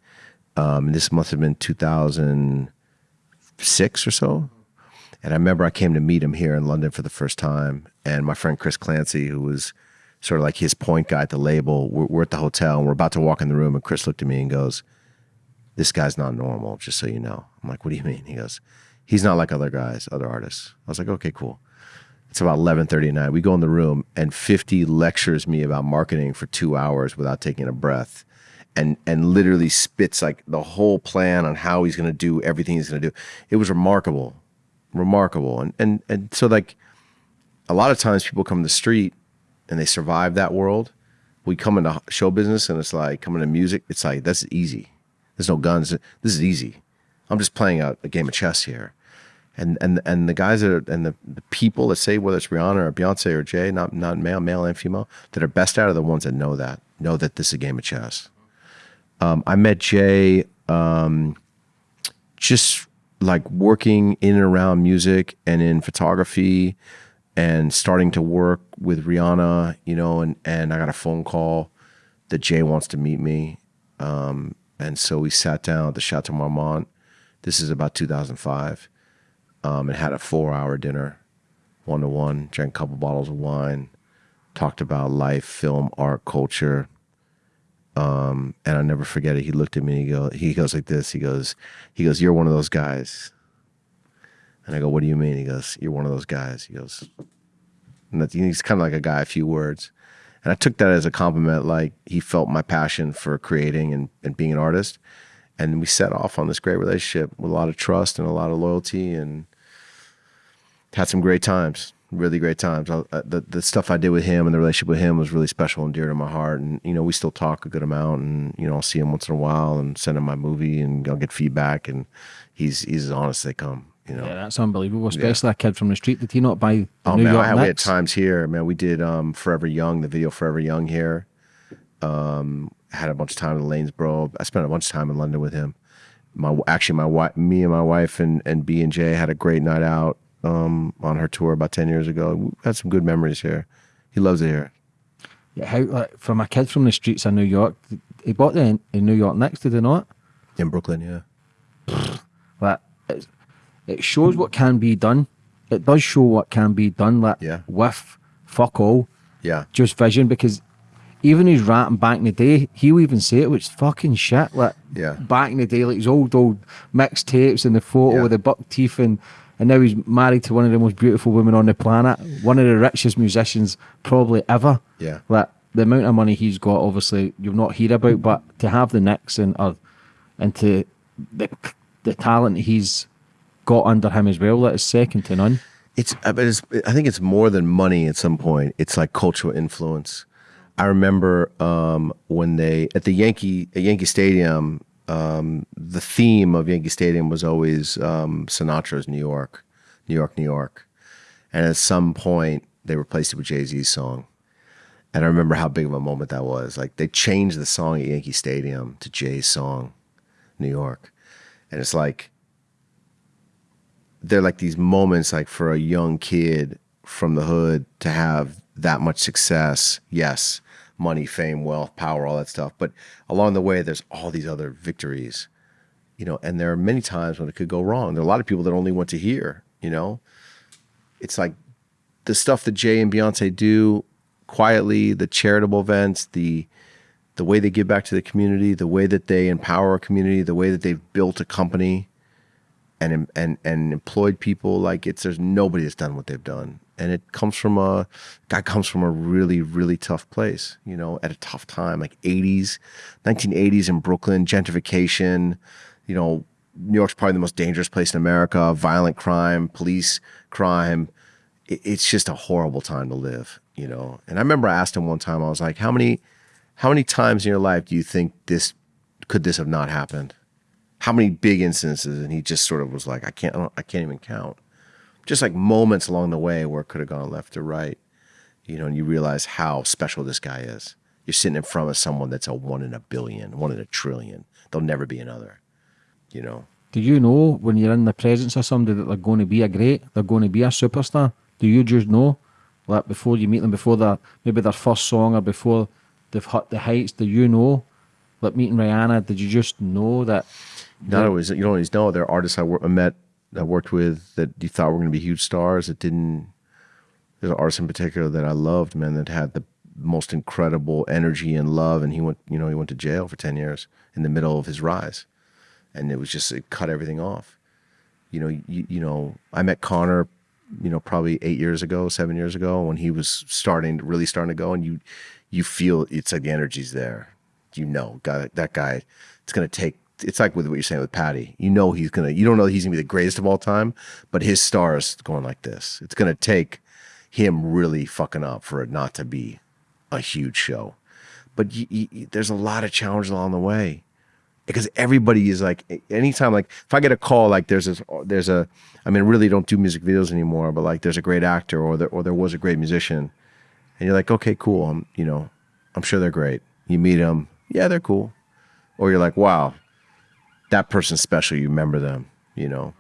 Um, this must have been 2006 or so. And I remember I came to meet him here in London for the first time. And my friend Chris Clancy, who was sort of like his point guy at the label, we're, we're at the hotel and we're about to walk in the room. And Chris looked at me and goes, This guy's not normal, just so you know. I'm like, What do you mean? He goes, He's not like other guys, other artists. I was like, Okay, cool. It's about 11:30 at night. We go in the room and 50 lectures me about marketing for 2 hours without taking a breath and and literally spits like the whole plan on how he's going to do everything he's going to do. It was remarkable. Remarkable. And and and so like a lot of times people come to the street and they survive that world. We come into show business and it's like coming to music, it's like that's easy. There's no guns. This is easy. I'm just playing a, a game of chess here and and and the guys that are and the, the people that say whether it's Rihanna or Beyonce or Jay, not not male, male and female, that are best out are the ones that know that know that this is a game of chess. Um, I met Jay um, just like working in and around music and in photography and starting to work with Rihanna, you know, and and I got a phone call that Jay wants to meet me. Um, and so we sat down at the Chateau Marmont. This is about 2005 um, and had a four hour dinner, one to one, drank a couple bottles of wine, talked about life, film, art, culture. Um, and I never forget it. He looked at me and he go, he goes like this. He goes, he goes, you're one of those guys. And I go, what do you mean? He goes, you're one of those guys. He goes, and that's, he's kind of like a guy, a few words. And I took that as a compliment, like he felt my passion for creating and, and being an artist. And we set off on this great relationship with a lot of trust and a lot of loyalty and had some great times, really great times. I, uh, the, the stuff I did with him and the relationship with him was really special and dear to my heart. And, you know, we still talk a good amount and, you know, I'll see him once in a while and send him my movie and I'll get feedback. And he's, he's as honest as they come, you know. Yeah, that's unbelievable. Especially a kid from the street. Did he not buy Oh New man, York I we had times here, man. We did um, Forever Young, the video Forever Young here. Um, had a bunch of time in Lanesborough. I spent a bunch of time in London with him. My actually, my wife, me and my wife and and B and J had a great night out um, on her tour about ten years ago. We had some good memories here. He loves it here. Yeah, how like, from a kid from the streets of New York, he bought the in, in New York Nets, did he not? In Brooklyn, yeah. Like it's, it shows what can be done. It does show what can be done. Like Yeah. with fuck all, Yeah. just vision. Because even his rapping back in the day, he'll even say it was fucking shit. Like Yeah. back in the day, like his old old mixtapes and the photo Yeah. with the buck teeth and. And now he's married to one of the most beautiful women on the planet, one of the richest musicians probably ever. Yeah. Like the amount of money he's got, obviously you've not heard about, but to have the Knicks and or, and to the the talent he's got under him as well, that is second to none. It's, I it's, I think it's more than money at some point. It's like cultural influence. I remember um, when they at the Yankee at Yankee Stadium, um, the theme of Yankee Stadium was always um, Sinatra's New York, New York, New York, and at some point they replaced it with Jay Z's song. And I remember how big of a moment that was. Like they changed the song at Yankee Stadium to Jay's song, New York, and it's like they're like these moments like for a young kid from the hood to have that much success yes money fame wealth power all that stuff. But along the way there's all these other victories you know and there are many times when it could go wrong. There are a lot of people that only want to hear you know? It's like the stuff that jay and beyonce do quietly, the charitable events, the the way they give back to the community, the way that they empower a community, the way that they've built a company and and and employed people. Like it's there's nobody that's done what they've done and it comes from a guy comes from a really really tough place you know at a tough time like 80s 1980s in brooklyn gentrification you know new york's probably the most dangerous place in america violent crime police crime. It, it's just a horrible time to live you know? And i remember i asked him one time i was like how many how many times in your life do you think this could this have not happened? How many big instances and he just sort of was like i can't i can't even count just like moments along the way where it could have gone left or right you know and you realize how special this guy is you're sitting in front of someone that's a one in a billion one in a trillion there'll never be another you know Do you know when you're in the presence of somebody that they're going to be a great, they're going to be a superstar? Do you just know, like before you meet them, before their maybe their first song or before they've hit the heights? Do you know, like meeting Rihanna? Did you just know that? not always you don't always know there are artists I, wor- I met I worked with that you thought were going to be huge stars that didn't there's an artist in particular that I loved man that had the most incredible energy and love and he went you know he went to jail for 10 years in the middle of his rise. And it was just it cut everything off. You know you, you know I met Connor you know probably 8 years ago 7 years ago when he was starting really starting to go and you you feel it's like the energy's there. You know God, that guy it's going to take it's like with what you're saying with Patty. You know he's gonna. You don't know he's gonna be the greatest of all time, but his star is going like this. It's gonna take him really fucking up for it not to be a huge show. But you, you, there's a lot of challenges along the way because everybody is like anytime like if I get a call like there's this there's a I mean really don't do music videos anymore but like there's a great actor or there or there was a great musician and you're like okay cool I'm you know I'm sure they're great you meet them yeah they're cool or you're like wow that person's special. You remember them, you know.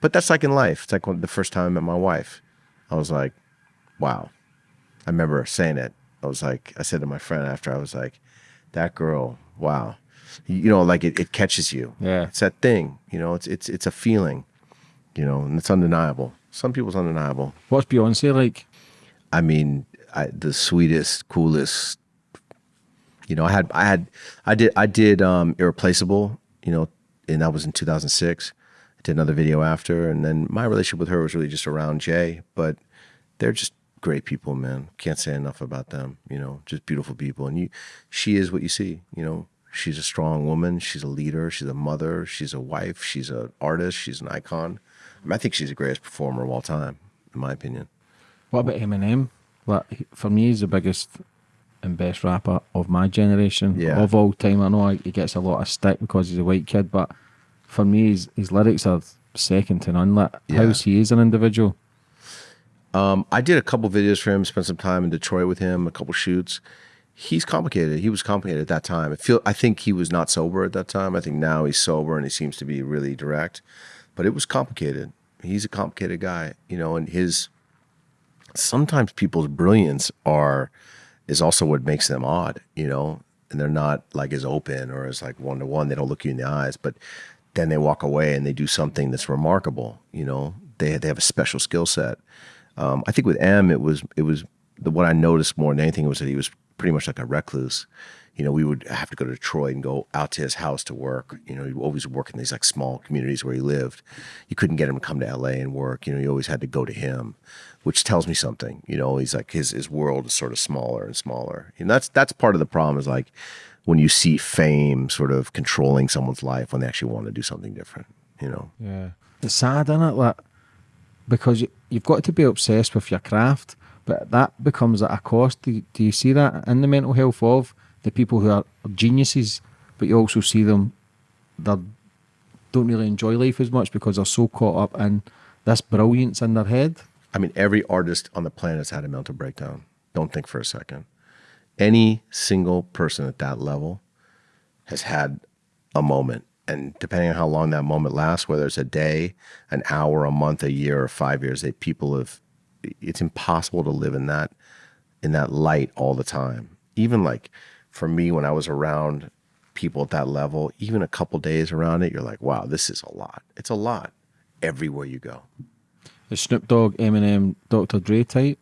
But that's like in life. It's like when the first time I met my wife, I was like, wow. I remember saying it. I was like, I said to my friend after, I was like, that girl, wow. You know, like it, it catches you. Yeah. It's that thing, you know, it's it's it's a feeling, you know, and it's undeniable. Some people's undeniable. What's Beyonce like? I mean, I, the sweetest, coolest. You know, I had, I had, I did, I did um, irreplaceable. You know, and that was in 2006. I did another video after, and then my relationship with her was really just around Jay. But they're just great people, man. Can't say enough about them. You know, just beautiful people, and you, she is what you see. You know, she's a strong woman. She's a leader. She's a mother. She's a wife. She's an artist. She's an icon. I, mean, I think she's the greatest performer of all time, in my opinion. What about Eminem? Like for me, he's the biggest and best rapper of my generation Yeah. of all time. I know he gets a lot of stick because he's a white kid, but for me, his, his lyrics are second to none. Like Yeah. how he is an individual. Um, I did a couple videos for him. Spent some time in Detroit with him, a couple shoots. He's complicated. He was complicated at that time. I feel. I think he was not sober at that time. I think now he's sober and he seems to be really direct. But it was complicated. He's a complicated guy, you know. And his sometimes people's brilliance are is also what makes them odd, you know. And they're not like as open or as like one to one. They don't look you in the eyes, but then they walk away and they do something that's remarkable. You know, they they have a special skill set. Um, I think with Em, it was it was the what I noticed more than anything was that he was pretty much like a recluse. You know, we would have to go to Detroit and go out to his house to work. You know, he always work in these like small communities where he lived. You couldn't get him to come to LA and work. You know, you always had to go to him, which tells me something. You know, he's like his his world is sort of smaller and smaller. And that's that's part of the problem is like when you see fame sort of controlling someone's life when they actually want to do something different. You know. Yeah, it's sad, isn't it? Like because you, you've got to be obsessed with your craft, but that becomes at a cost. Do, you- do you see that in the mental health of the people who are geniuses, but you also see them they don't really enjoy life as much because they're so caught up in this brilliance in their head. I mean, every artist on the planet has had a mental breakdown. Don't think for a second. Any single person at that level has had a moment. And depending on how long that moment lasts, whether it's a day, an hour, a month, a year, or five years, they people have it's impossible to live in that in that light all the time. Even like for me when I was around people at that level, even a couple days around it, you're like, wow, this is a lot. It's a lot everywhere you go. The Snoop Dogg, Eminem, Dr. Dre type.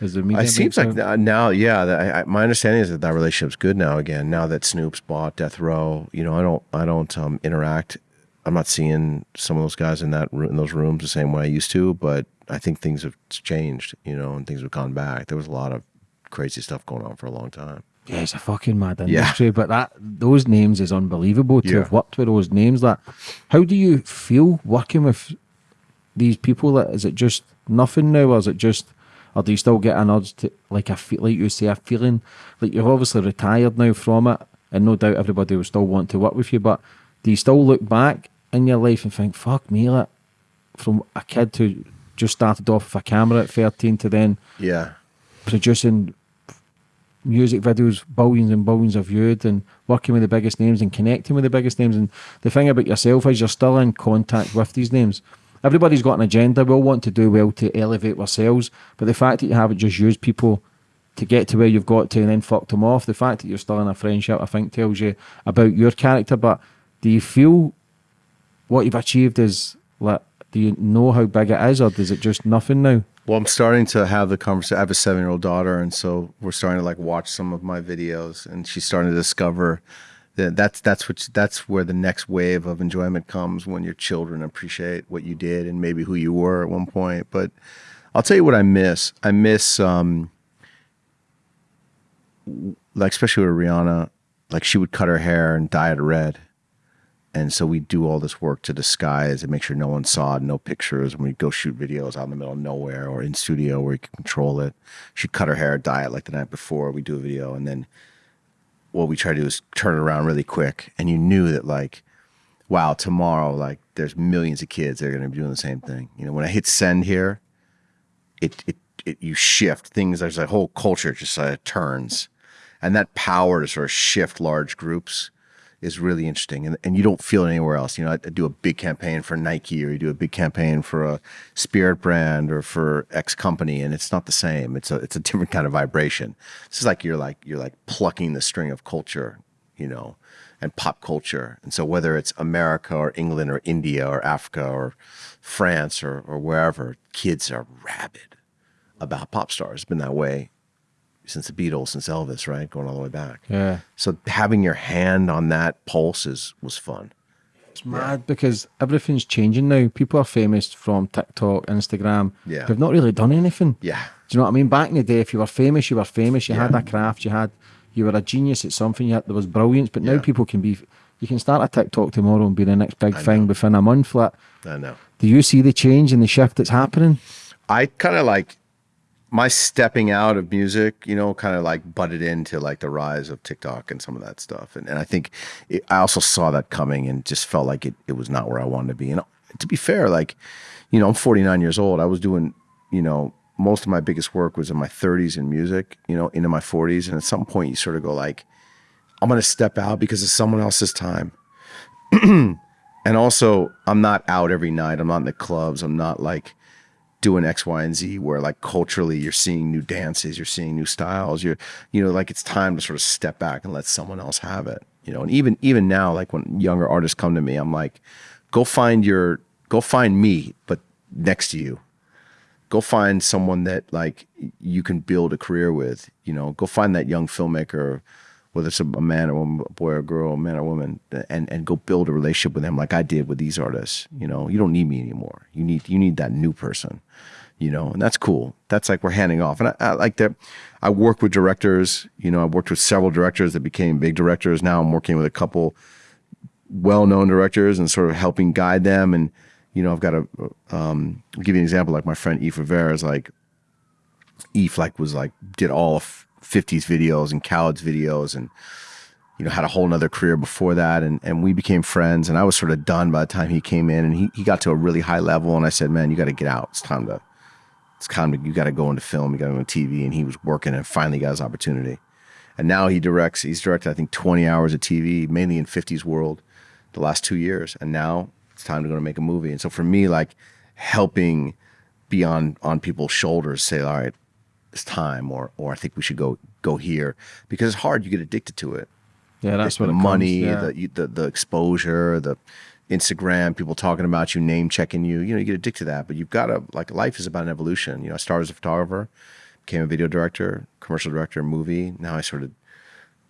Is the media? It seems like now, yeah. I, my understanding is that that relationship's good now. Again, now that Snoop's bought Death Row, you know, I don't, I don't um, interact. I'm not seeing some of those guys in that in those rooms the same way I used to. But I think things have changed, you know, and things have gone back. There was a lot of crazy stuff going on for a long time. Yeah, it's a fucking mad industry, Yeah. but that those names is unbelievable to Yeah. have worked with those names. That how do you feel working with these people? That is it just nothing now, or is it just, or do you still get an urge to like a feel like you say a feeling like you've obviously retired now from it, and no doubt everybody will still want to work with you, but do you still look back in your life and think, fuck me, like from a kid who just started off with a camera at thirteen to then Yeah, producing music videos, billions and billions of viewed, and working with the biggest names and connecting with the biggest names. And the thing about yourself is you're still in contact with these names. Everybody's got an agenda. We all want to do well to elevate ourselves, but the fact that you haven't just used people to get to where you've got to and then fucked them off, the fact that you're still in a friendship, I think tells you about your character. But do you feel what you've achieved is like? Do you know how big it is, or is it just nothing now? Well, I'm starting to have the conversation. I have a seven year old daughter, and so we're starting to like watch some of my videos, and she's starting to discover that's that's what that's where the next wave of enjoyment comes when your children appreciate what you did and maybe who you were at one point. But I'll tell you what I miss. I miss um, like especially with Rihanna, like she would cut her hair and dye it red. And so we do all this work to disguise and make sure no one saw it, no pictures. And we go shoot videos out in the middle of nowhere or in studio where you can control it. She'd cut her hair, dye it like the night before. We do a video, and then what we try to do is turn it around really quick. And you knew that like, wow, tomorrow like there's millions of kids that are going to be doing the same thing. You know, when I hit send here, it it, it you shift things. There's a whole culture just of turns, and that power to sort of shift large groups is really interesting and, and you don't feel it anywhere else. You know I, I do a big campaign for nike or you do a big campaign for a spirit brand or for x company and it's not the same. It's a it's a different kind of vibration. This is like you're like you're like plucking the string of culture you know and pop culture. And so whether it's america or england or india or africa or france or, or wherever kids are rabid about pop stars. It's been that way since the beatles since elvis right going all the way back Yeah. so having your hand on that pulse is was fun. It's mad because everything's changing now. People are famous from TikTok, Instagram. Yeah. They've not really done anything. Yeah. Do you know what I mean? Back in the day, if you were famous, you were famous. You had Yeah. a craft. You had, you were a genius at something. You had, there was brilliance. But now Yeah. people can be. You can start a TikTok tomorrow and be the next big thing within a month. Like, I know. do you see the change and the shift that's happening? I kind of like my stepping out of music, you know, kind of like butted into like the rise of TikTok and some of that stuff. And, and I think it, I also saw that coming and just felt like it, it was not where I wanted to be. And to be fair, like, you know, I'm 49 years old. I was doing, you know, most of my biggest work was in my 30s in music, you know, into my 40s. And at some point you sort of go like, I'm going to step out because it's someone else's time. and also, I'm not out every night. I'm not in the clubs. I'm not like doing X, Y, and Z where like culturally you're seeing new dances, you're seeing new styles. You're, you know, like it's time to sort of step back and let someone else have it. You know, and even even now, like when younger artists come to me, I'm like, go find your, go find me, but next to you. Go find someone that like you can build a career with. You know, go find that young filmmaker, whether it's a, man or woman, a boy or girl, a man or woman, and and go build a relationship with them like I did with these artists. You know, you don't need me anymore. You need you need that new person. You know, and that's cool. That's like we're handing off, and I, I like that. I work with directors. You know, I've worked with several directors that became big directors. Now I'm working with a couple well-known directors and sort of helping guide them. And you know, I've got a um, give you an example. Like my friend Eif Rivera is like Eif like was like did all of 50s videos and Khaled's videos and you know had a whole nother career before that. And and we became friends and I was sort of done by the time he came in and he, he got to a really high level and I said man you got to get out. It's time to it's time to you got to go into film. You got to go into TV and he was working and finally got his opportunity. And now he directs he's directed I think 20 hours of TV mainly in 50s world the last two years. And now it's time to go to make a movie. And so for me like helping be on on people's shoulders say all right it's time or or I think we should go go here because it's hard you get addicted to it Yeah, that's the what the money comes, yeah. the, the the exposure the Instagram people talking about you name checking you you know you get addicted to that but you've got to like life is about an evolution you know I started as a photographer became a video director, commercial director, movie. Now I sort of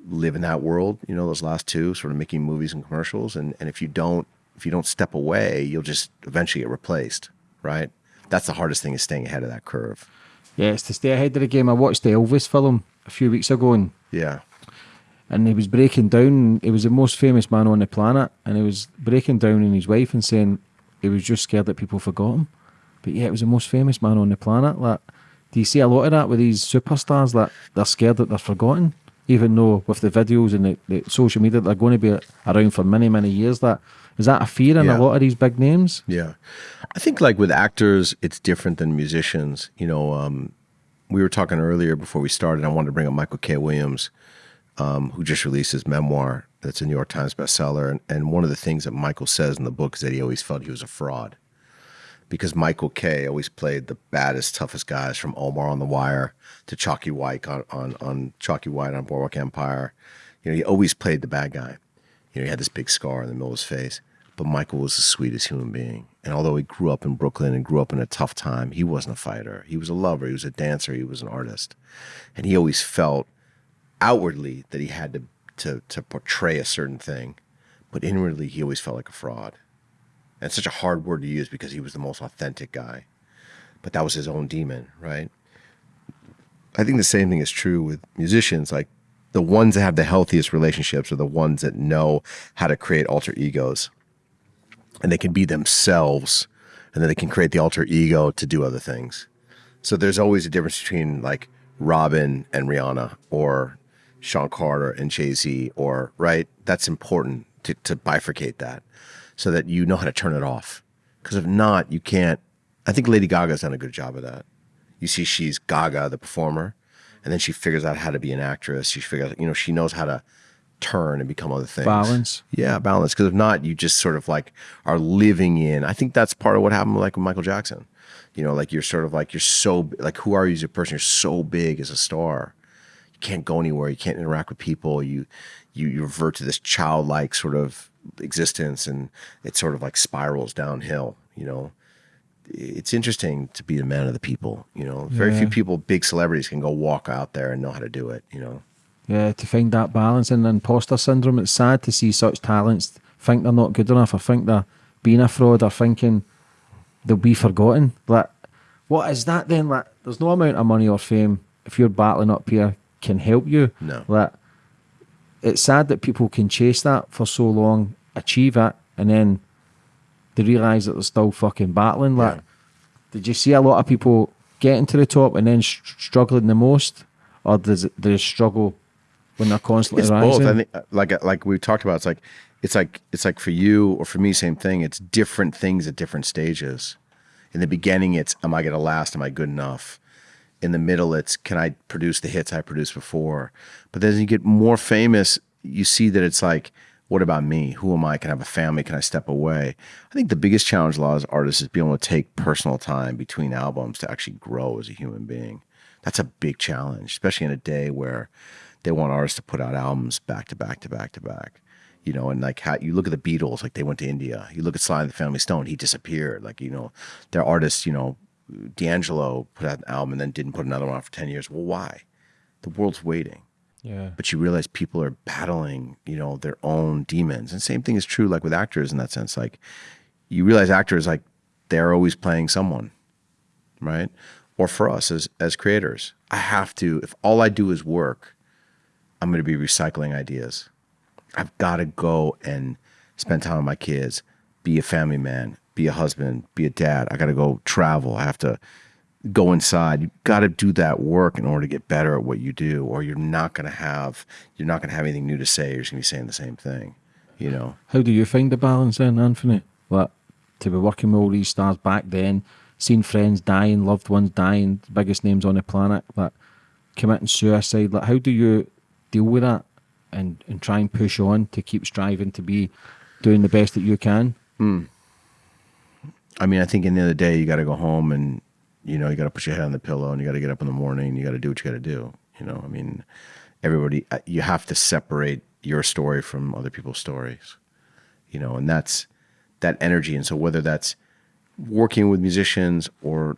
live in that world. You know, those last two, sort of making movies and commercials. And and if you don't if you don't step away, you'll just eventually get replaced, right? That's the hardest thing is staying ahead of that curve. Yeah, it's to stay ahead of the game. I watched the Elvis film a few weeks ago, and Yeah. and he was breaking down. He was the most famous man on the planet, and he was breaking down on his wife and saying he was just scared that people forgot him. But yeah, it was the most famous man on the planet. Like, do you see a lot of that with these superstars that they're scared that they're forgotten, even though with the videos and the, the social media they're going to be around for many many years. That is that a fear in Yeah. a lot of these big names? Yeah. I think like with actors, it's different than musicians. You know, um, we were talking earlier before we started. I wanted to bring up Michael K. Williams, um, who just released his memoir. That's a New York Times bestseller. And, and one of the things that Michael says in the book is that he always felt he was a fraud because Michael K. always played the baddest, toughest guys from Omar on the Wire to Chalky White on, on, on Chalky White on Boardwalk Empire. You know, he always played the bad guy. You know, he had this big scar in the middle of his face. But Michael was the sweetest human being. And although he grew up in Brooklyn and grew up in a tough time, he wasn't a fighter. He was a lover. He was a dancer. He was an artist. And he always felt outwardly that he had to, to, to portray a certain thing. But inwardly, he always felt like a fraud. And such a hard word to use because he was the most authentic guy. But that was his own demon, right? I think the same thing is true with musicians. Like the ones that have the healthiest relationships are the ones that know how to create alter egos and they can be themselves and then they can create the alter ego to do other things. So there's always a difference between like Robyn and Rihanna or Shawn Carter and Jay Z or right. That's important to, to bifurcate that so that you know how to turn it off. Because if not, you can't. I think Lady Gaga's done a good job of that. You see, she's Gaga, the performer, and then she figures out how to be an actress. She figures out, you know, she knows how to turn and become other things. Balance. Yeah, balance. Because if not, you just sort of like are living in. I think that's part of what happened like with Michael Jackson. You know, like you're sort of like you're so like who are you as a person? You're so big as a star. You can't go anywhere. You can't interact with people. You you, you revert to this childlike sort of existence, and it sort of like spirals downhill. You know, it's interesting to be the man of the people. You know, very few people, big celebrities, can go walk out there and know how to do it. You know. Yeah, to find that balance and imposter syndrome. It's sad to see such talents think they're not good enough or think they're being a fraud or thinking they'll be forgotten. Like, what is that then? Like, there's no amount of money or fame if you're battling up here can help you. No. Like, it's sad that people can chase that for so long, achieve it, and then they realise that they're still fucking battling. Like, Yeah. did you see a lot of people getting to the top and then struggling the most, or does it, they struggle when they're constantly it's rising? both. I think, uh, like like we talked about, it's like it's like it's like for you or for me, same thing. It's different things at different stages. In the beginning, it's am I going to last? Am I good enough? In the middle, it's can I produce the hits I produced before? But then as you get more famous, you see that it's like, what about me? Who am I? Can I have a family? Can I step away? I think the biggest challenge a lot of artists is being able to take personal time between albums to actually grow as a human being. That's a big challenge, especially in a day where they want artists to put out albums back to back to back to back. You know, and like how you look at the Beatles, like they went to India. You look at Sly and the Family Stone, he disappeared. Like, you know, their artists, you know, D'Angelo put out an album and then didn't put another one out for 10 years. Well, why? The world's waiting. yeah. But you realize people are battling, you know, their own demons. And same thing is true like with actors in that sense. Like you realize actors like they're always playing someone, right? Or for us as as creators, I have to if all I do is work, I'm going to be recycling ideas. I've got to go and spend time with my kids, be a family man, be a husband, be a dad. I got to go travel. I have to go inside. You got to do that work in order to get better at what you do, or you're not going to have you're not going to have anything new to say. You're just going to be saying the same thing, you know. How do you find the balance then, Anthony? Like, to be working with all these stars back then, seeing friends dying, loved ones dying, biggest names on the planet, like committing suicide. Like, how do you deal with that and, and try and push on to keep striving to be doing the best that you can? Hmm. I mean, I think in the the day, you got to go home and you know you got to put your head on the pillow and you got to get up in the morning. You got to do what you got to do. You know, I mean, everybody uh, you have to separate your story from other people's stories. You know, and that's that energy. And so whether that's working with musicians or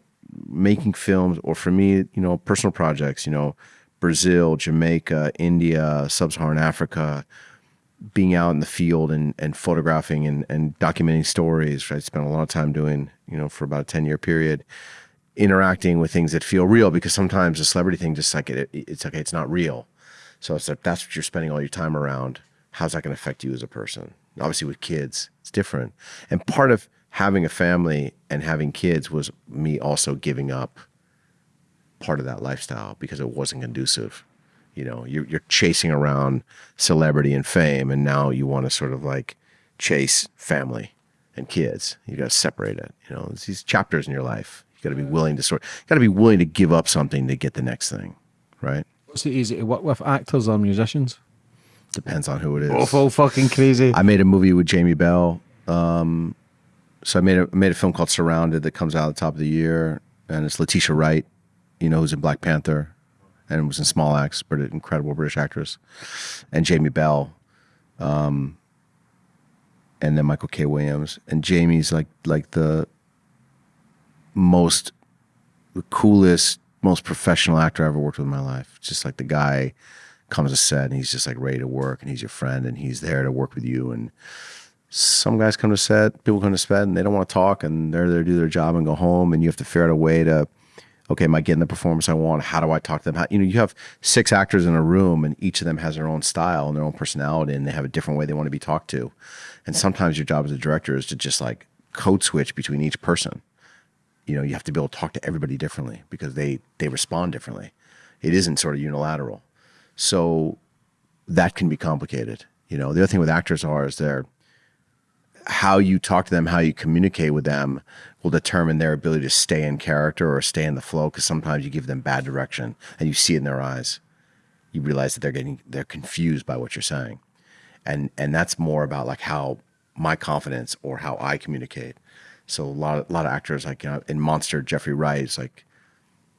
making films, or for me, you know, personal projects, you know, Brazil, Jamaica, India, Sub-Saharan Africa, being out in the field and, and photographing and, and documenting stories. I spent a lot of time doing, you know, for about a 10 year period, interacting with things that feel real because sometimes the celebrity thing just like it, it's okay, it's not real. So it's like that's what you're spending all your time around. How's that going to affect you as a person? Obviously, with kids, it's different. And part of having a family and having kids was me also giving up part of that lifestyle because it wasn't conducive. You know, you're, you're chasing around celebrity and fame, and now you want to sort of like chase family and kids. You got to separate it. You know, it's these chapters in your life. You got to be willing to sort. You got to be willing to give up something to get the next thing, right? What's it easy to work with actors or musicians? Depends on who it is. All fucking crazy. I made a movie with Jamie Bell. Um, so I made a made a film called Surrounded that comes out at the top of the year, and it's Letitia Wright, you know, who's in Black Panther, and was in Small Axe, but an incredible British actress, and Jamie Bell, um, and then Michael K. Williams, and Jamie's like like the most, the coolest, most professional actor I ever worked with in my life. Just like the guy comes to set and he's just like ready to work, and he's your friend, and he's there to work with you, and some guys come to set, people come to set, and they don't want to talk, and they're there to do their job and go home, and you have to figure out a way to, okay, am I getting the performance I want? How do I talk to them? How, you know, you have six actors in a room, and each of them has their own style and their own personality, and they have a different way they want to be talked to, and sometimes your job as a director is to just like code switch between each person. You know, you have to be able to talk to everybody differently because they they respond differently. It isn't sort of unilateral, so that can be complicated. You know, the other thing with actors are is they're how you talk to them, how you communicate with them will determine their ability to stay in character or stay in the flow. Because sometimes you give them bad direction and you see it in their eyes. You realize that they're getting they're confused by what you're saying, and and that's more about like how my confidence or how I communicate. So a lot of, a lot of actors like you know, in Monster, Jeffrey Wright is like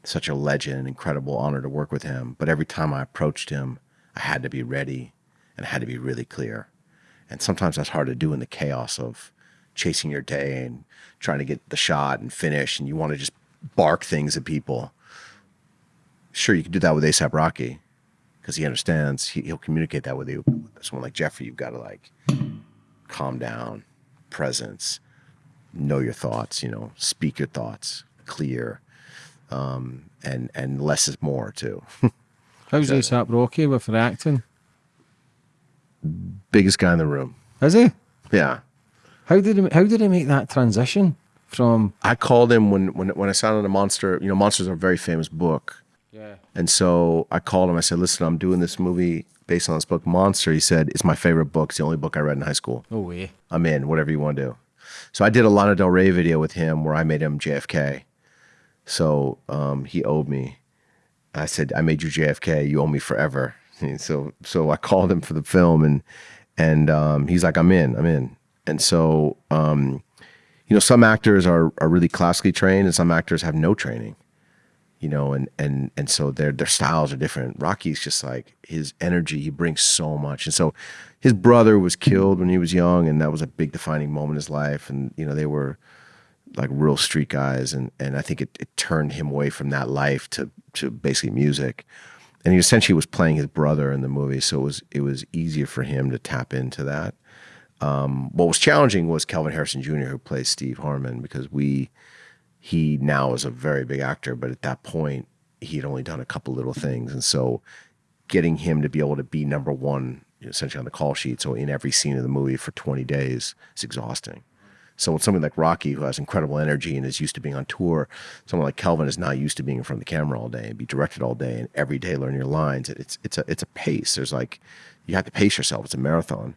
such a legend, incredible honor to work with him. But every time I approached him, I had to be ready and I had to be really clear and sometimes that's hard to do in the chaos of chasing your day and trying to get the shot and finish. And you want to just bark things at people. Sure, you can do that with ASAP Rocky because he understands. He, will communicate that with you. Someone like Jeffrey, you've got to like calm down, presence, know your thoughts. You know, speak your thoughts, clear, um, and and less is more too. How's ASAP Rocky with reacting? Biggest guy in the room. Is he? Yeah. How did he, how did he make that transition from? I called him when when when I signed on Monster. You know, Monster's are a very famous book. Yeah. And so I called him. I said, "Listen, I'm doing this movie based on this book, Monster." He said, "It's my favorite book. It's the only book I read in high school. No way. I'm in. Whatever you want to do." So I did a Lana Del Rey video with him where I made him JFK. So um, he owed me. I said, "I made you JFK. You owe me forever." So so I called him for the film and and um, he's like, I'm in, I'm in. And so um, you know, some actors are are really classically trained and some actors have no training. You know, and and and so their their styles are different. Rocky's just like his energy, he brings so much. And so his brother was killed when he was young, and that was a big defining moment in his life. And, you know, they were like real street guys and and I think it, it turned him away from that life to to basically music and he essentially was playing his brother in the movie, so it was it was easier for him to tap into that. Um, what was challenging was Kelvin Harrison Jr., who plays Steve Harmon, because we he now is a very big actor, but at that point he had only done a couple little things, and so getting him to be able to be number one essentially on the call sheet, so in every scene of the movie for 20 days, is exhausting. So with something like Rocky, who has incredible energy and is used to being on tour, someone like Kelvin is not used to being in front of the camera all day and be directed all day and every day learn your lines. It's it's a it's a pace. There's like you have to pace yourself. It's a marathon.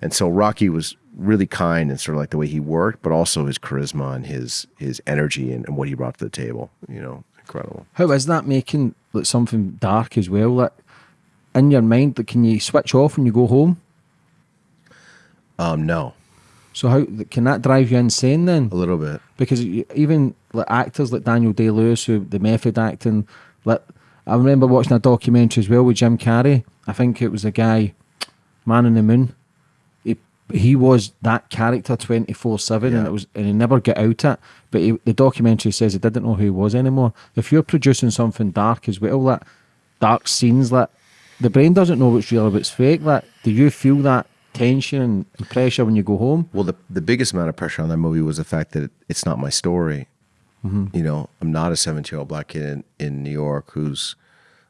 And so Rocky was really kind and sort of like the way he worked, but also his charisma and his his energy and, and what he brought to the table. You know, incredible. How is that making like something dark as well? Like in your mind, like, can you switch off when you go home? Um, no. So how can that drive you insane then? A little bit. Because even like actors like Daniel Day Lewis, who the method acting, like I remember watching a documentary as well with Jim Carrey. I think it was a guy, Man in the Moon. He he was that character 24 7 and it was and he never got out it but he, the documentary says he didn't know who he was anymore if you're producing something dark as well that dark scenes that the brain doesn't know what's real what's fake that do you feel that tension and pressure when you go home Well, the the biggest amount of pressure on that movie was the fact that it, it's not my story. Mm-hmm. You know, I'm not a 17 year old black kid in, in New York who's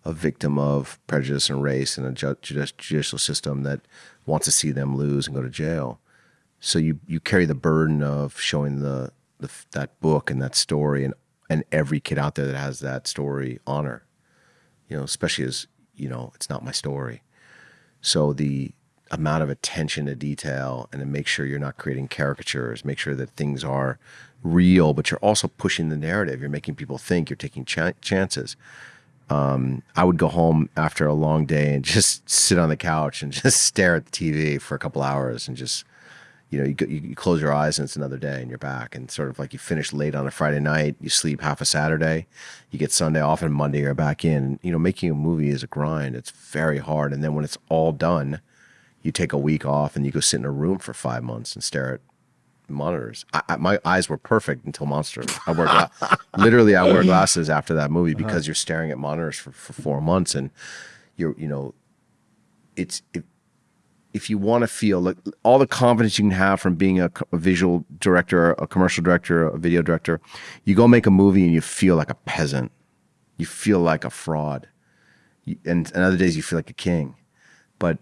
a victim of prejudice and race and a ju- judici- judicial system that wants to see them lose and go to jail. So you you carry the burden of showing the, the that book and that story and and every kid out there that has that story honor. You know, especially as you know, it's not my story. So the amount of attention to detail and to make sure you're not creating caricatures, make sure that things are real, but you're also pushing the narrative. You're making people think. You're taking ch- chances. Um, I would go home after a long day and just sit on the couch and just stare at the TV for a couple hours and just, you know, you, you close your eyes and it's another day and you're back. And sort of like you finish late on a Friday night, you sleep half a Saturday, you get Sunday off, and Monday you're back in. You know, making a movie is a grind. It's very hard. And then when it's all done, you take a week off and you go sit in a room for five months and stare at monitors. I, I, my eyes were perfect until Monster. I gla- literally I wear glasses uh-huh. after that movie because you're staring at monitors for, for four months and you're you know it's if, if you want to feel like all the confidence you can have from being a, a visual director, a commercial director, a video director, you go make a movie and you feel like a peasant. You feel like a fraud. You, and, and other days you feel like a king but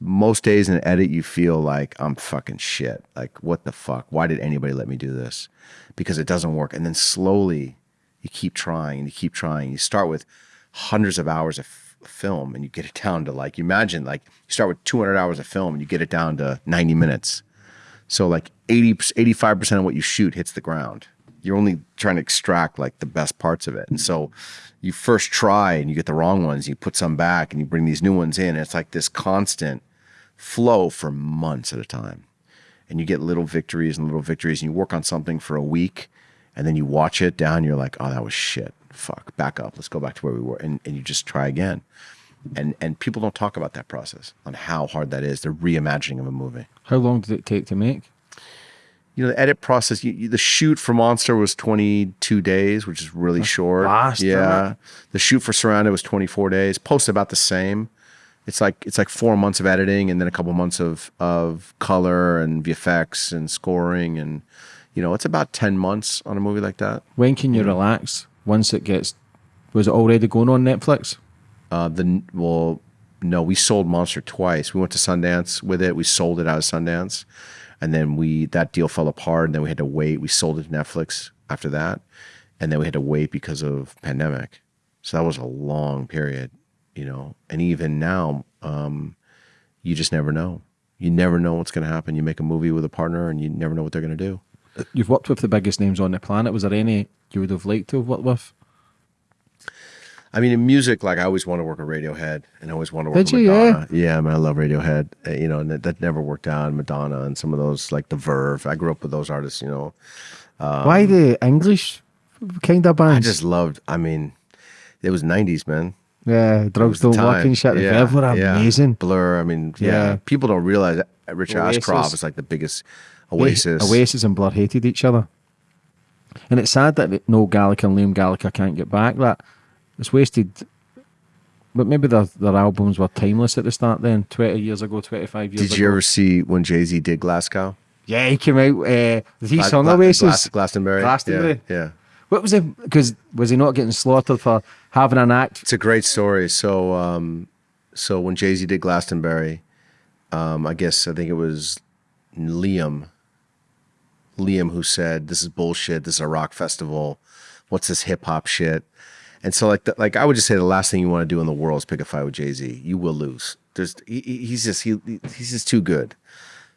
most days in edit you feel like i'm fucking shit. Like what the fuck? Why did anybody let me do this? Because it doesn't work. And then slowly you keep trying and you keep trying. You start with hundreds of hours of film and you get it down to like you imagine like you start with 200 hours of film and you get it down to 90 minutes. So like 80 85% of what you shoot hits the ground you're only trying to extract like the best parts of it. And so you first try and you get the wrong ones you put some back and you bring these new ones in and it's like this constant flow for months at a time. And you get little victories and little victories and you work on something for a week and then you watch it down you're like oh that was shit. Fuck. Back up. Let's go back to where we were. And, and you just try again. And and people don't talk about that process on how hard that is. The reimagining of a movie. How long did it take to make you know the edit process you, you- the shoot for monster was 22 days which is really short. fast, yeah. The shoot for surrounded was 24 days post about the same. It's like it's like four months of editing and then a couple months of of color and vfx and scoring and you know it's about 10 months on a movie like that. When can you relax? Once it gets was it already going on netflix? Uh the well no we sold monster twice. We went to sundance with it. We sold it out of sundance and then we that deal fell apart and then we had to wait. We sold it to netflix after that and then we had to wait because of pandemic. So that was a long period you know? And even now um you just never know. You never know what's going to happen. You make a movie with a partner and you never know what they're going to do. You've worked with the biggest names on the planet. Was there any you would have liked to have worked with I mean, in music, like I always want to work with Radiohead, and I always want to work Did with you? Yeah. Madonna. Yeah, I mean, I love Radiohead. uh, You know, and that, that never worked out. Madonna and some of those, like the Verve. I grew up with those artists. You know, why the english kind of bands Um, I just loved. I mean, it was '90s, man. yeah drugs don't work and shit Yeah, Rev were yeah. amazing Blur. I mean, yeah. Yeah. People don't realize that Richard Oasis. Ashcroft is like the biggest Oasis. Oasis and Blur hated each other. And it's sad that Noel Gallagher and Liam Gallagher can't get back. That it's wasted. But maybe their their albums were timeless at the start. Then twenty years ago, twenty five years. Did ago. Did you ever see when Jay Z did Glasgow? Yeah, he came out. Uh, did he Gla- sung Gla- Oasis? Glas- Glastonbury. Glastonbury. Yeah, yeah. What was it? Because was he not getting slaughtered for having an act? It's a great story. So, um, so when Jay Z did Glastonbury, um, I guess I think it was Liam, Liam who said, "This is bullshit. This is a rock festival. What's this hip hop shit?" And so, like, the, like I would just say, the last thing you want to do in the world is pick a fight with Jay Z. You will lose. There's he, he- he's just he he's just too good.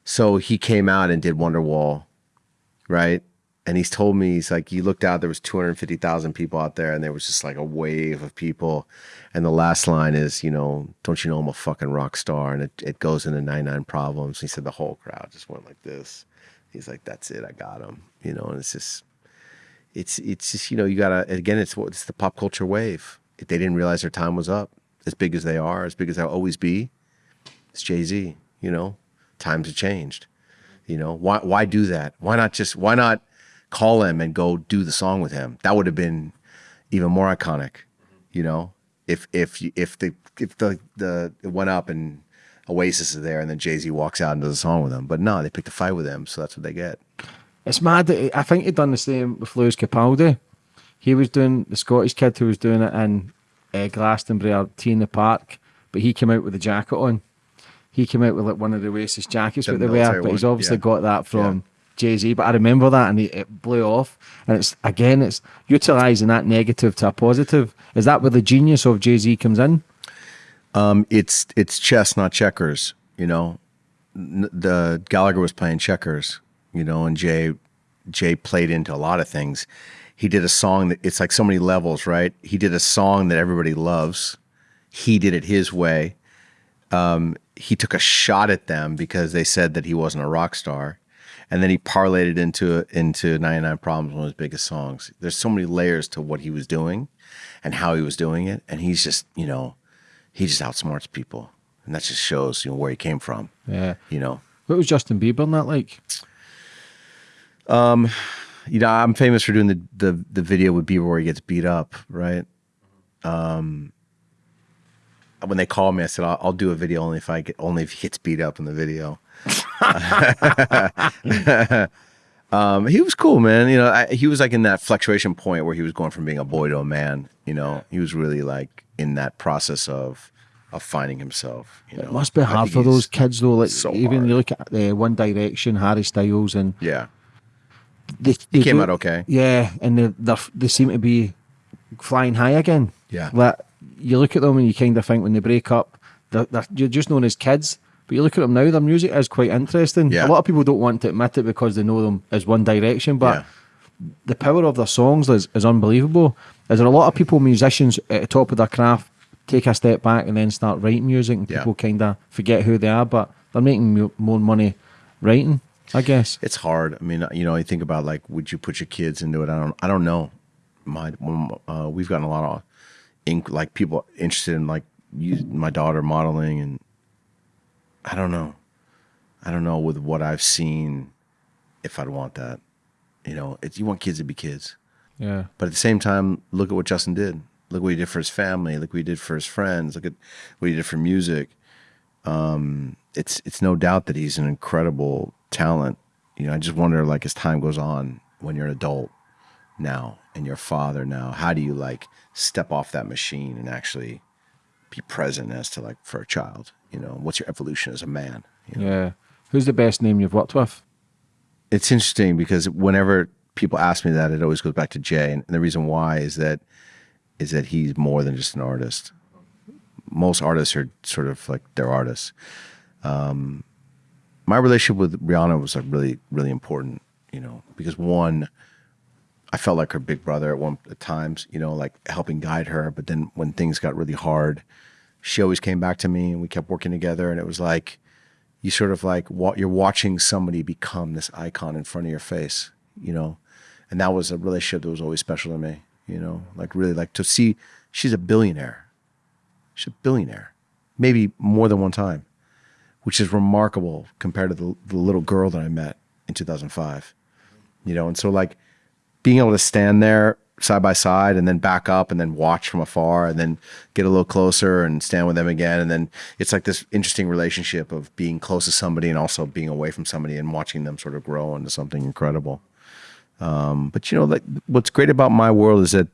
So he came out and did Wonderwall, right? And he's told me he's like he looked out there was 250,000 people out there and there was just like a wave of people and the last line is you know don't you know I'm a fucking rock star and it, it goes into 99 problems he said the whole crowd just went like this he's like that's it I got him you know and it's just it's it's just you know you gotta again it's what it's the pop culture wave if they didn't realize their time was up as big as they are as big as they'll always be it's Jay-Z you know times have changed You know, why why do that? Why not just why not call him and go do the song with him? That would have been even more iconic. You know, if if if the if the the it went up and Oasis is there and then Jay Z walks out and does a song with him, but no, they picked a fight with him, so that's what they get. It's mad. That I think he'd done the same with Lewis Capaldi. He was doing the Scottish kid who was doing it in uh, Glastonbury or T in the Park, but he came out with a jacket on. He came out with like one of the Oasis jackets The what they wear, but he's obviously yeah. got that from Jay Z. But I remember that, and he, it blew off. And it's again, it's utilizing that negative to a positive. Is that where the genius of Jay Z comes in? Um, it's it's chess, not checkers. You know, the Gallagher was playing checkers. You know, and Jay Jay played into a lot of things. He did a song that it's like so many levels, right? He did a song that everybody loves. He did it his way. Um, he took a shot at them because they said that he wasn't a rock star, and then he parlayed it into into 99 Problems, one of his biggest songs. There's so many layers to what he was doing, and how he was doing it, and he's just you know, he just outsmarts people, and that just shows you know where he came from. Yeah. You know, What was Justin Bieber in that like? You know, I'm famous for doing the the the video with Bieber where he gets beat up, right? Um, when they called me, I said I'll, I'll do a video only if I get only if he gets beat up in the video. um, he was cool, man. You know, I, he was like in that fluctuation point where he was going from being a boy to a man. You know, he was really like in that process of of finding himself. You know, It must be hard for those kids though. Like so even hard. you look at the One Direction, Harry Styles, and Yeah, they, they came do- out okay. Yeah, and they they're, they seem to be flying high again. Yeah. like you look at them and you kind of think when they break up, they're, they're you're just known as kids. But you look at them now; their music is quite interesting. Yeah. A lot of people don't want to admit it because they know them as One Direction, but Yeah. the power of their songs is, is unbelievable. Is there a lot of people, musicians at the top of their craft, take a step back and then start writing music, and Yeah. people kind of forget who they are, but they're making mo- more money writing, I guess. It's hard. I mean, you know, you think about like, would you put your kids into it? I don't. I don't know. My, uh, we've gotten a lot of ink, like people interested in like my daughter modeling, and I don't know. I don't know with what I've seen if I'd want that. You know, it's you want kids to be kids, Yeah. but at the same time, look at what Justin did. Look what he did for his family. Look what he did for his friends. Look at what he did for music. Um, it's it's no doubt that he's an incredible talent. You know, I just wonder, like, as time goes on, when you're an adult now and you're a father now, how do you like step off that machine and actually be present as to like for a child? You know, what's your evolution as a man? You know? Yeah. Who's the best name you've worked with? it's interesting because whenever people ask me that, it always goes back to Jay, and the reason why is that is that he's more than just an artist. Most artists are sort of like they're artists. Um, my relationship with Rihanna was like really, really important, you know, because one, I felt like her big brother at one at times, you know, like helping guide her. But then when things got really hard, she always came back to me, and we kept working together, and it was like you sort of like you're watching somebody become this icon in front of your face, you know, and that was a relationship that was always special to me, you know, like really like to see she's a billionaire, she's a billionaire, maybe more than one time, which is remarkable compared to the, the little girl that I met in 2005, you know, and so like being able to stand there side by side and then back up and then watch from afar and then get a little closer and stand with them again. And then it's like this interesting relationship of being close to somebody and also being away from somebody and watching them sort of grow into something incredible. Um, but you know like what's great about my world is that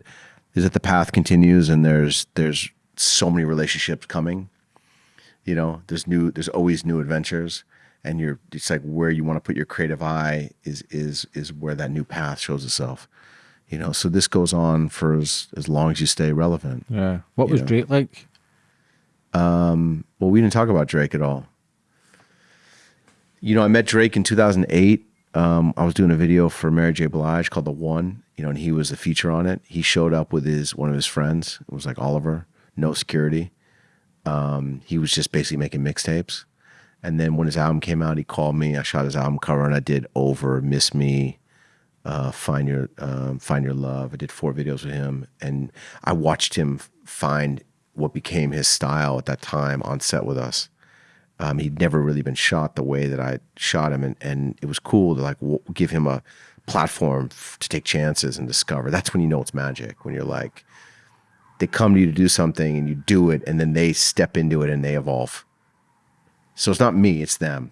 is that the path continues and there's there's so many relationships coming you know there's new there's always new adventures and you're it's like where you want to put your creative eye is is is where that new path shows itself you know? So this goes on for as, as long as you stay relevant. Yeah. What was know. Drake like? um, well we didn't talk about drake at all. You know i met drake in 2008 um, i was doing a video for mary j. Blige called the one you know and he was a feature on it. He showed up with his one of his friends. It was like oliver no security um, he was just basically making mixtapes and then when his album came out he called me i shot his album cover and i did over miss me uh, find your um, find your love. I did four videos with him, and I watched him find what became his style at that time on set with us. Um, he'd never really been shot the way that I shot him, and, and it was cool to like give him a platform to take chances and discover. That's when you know it's magic. When you're like, they come to you to do something and you do it, and then they step into it and they evolve. So it's not me, it's them.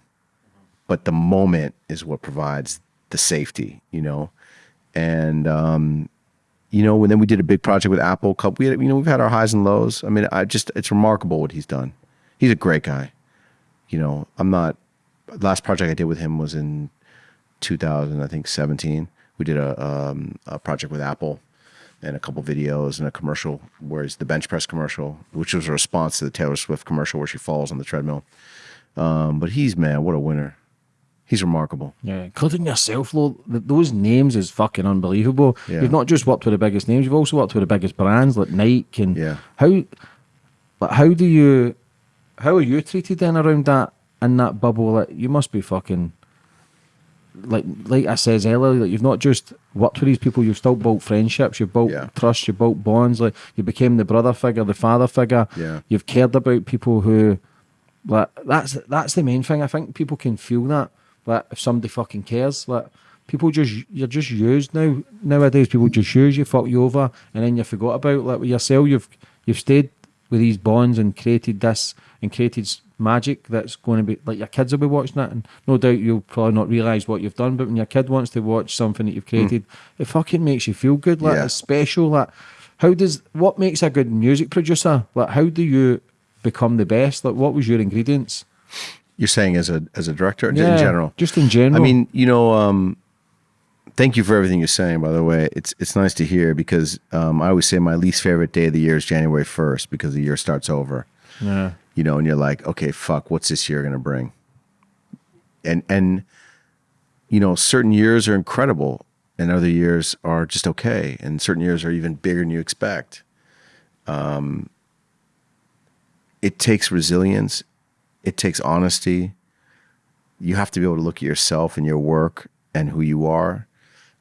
But the moment is what provides the safety, you know. And um, you know, and then we did a big project with Apple. We had, you know, we've had our highs and lows. I mean, I just it's remarkable what he's done. He's a great guy. You know, I'm not. Last project I did with him was in 2000, I think 17. We did a um, a project with Apple and a couple videos and a commercial where it's the bench press commercial, which was a response to the Taylor Swift commercial where she falls on the treadmill. Um, but he's man, what a winner. He's remarkable. Yeah, including yourself, though. Those names is fucking unbelievable. Yeah. You've not just worked with the biggest names; you've also worked with the biggest brands like Nike and Yeah. how. Like, how do you? How are you treated then around that in that bubble? Like, you must be fucking. Like, like I says earlier, like you've not just worked with these people; you've still built friendships, you've built Yeah. trust, you've built bonds. Like, you became the brother figure, the father figure. Yeah. You've cared about people who like that's that's the main thing. I think people can feel that. Like if somebody fucking cares, like people just you're just used now. Nowadays, people just use you, fuck you over, and then you forgot about. Like with yourself, you've you've stayed with these bonds and created this and created magic that's going to be like your kids will be watching it, and no doubt you'll probably not realize what you've done. But when your kid wants to watch something that you've created, it fucking makes you feel good. Like Yeah. it's special. Like how does what makes a good music producer? Like how do you become the best? Like what was your ingredients? You're saying as a as a director in general. Just in general. I mean, you know, um, thank you for everything you're saying. By the way, it's it's nice to hear because um, I always say my least favorite day of the year is January 1st because the year starts over. yeah. You know, and you're like, okay, fuck, what's this year gonna bring? And and you know, certain years are incredible, and other years are just okay, and certain years are even bigger than you expect. Um, it takes resilience, it takes honesty. You have to be able to look at yourself and your work and who you are.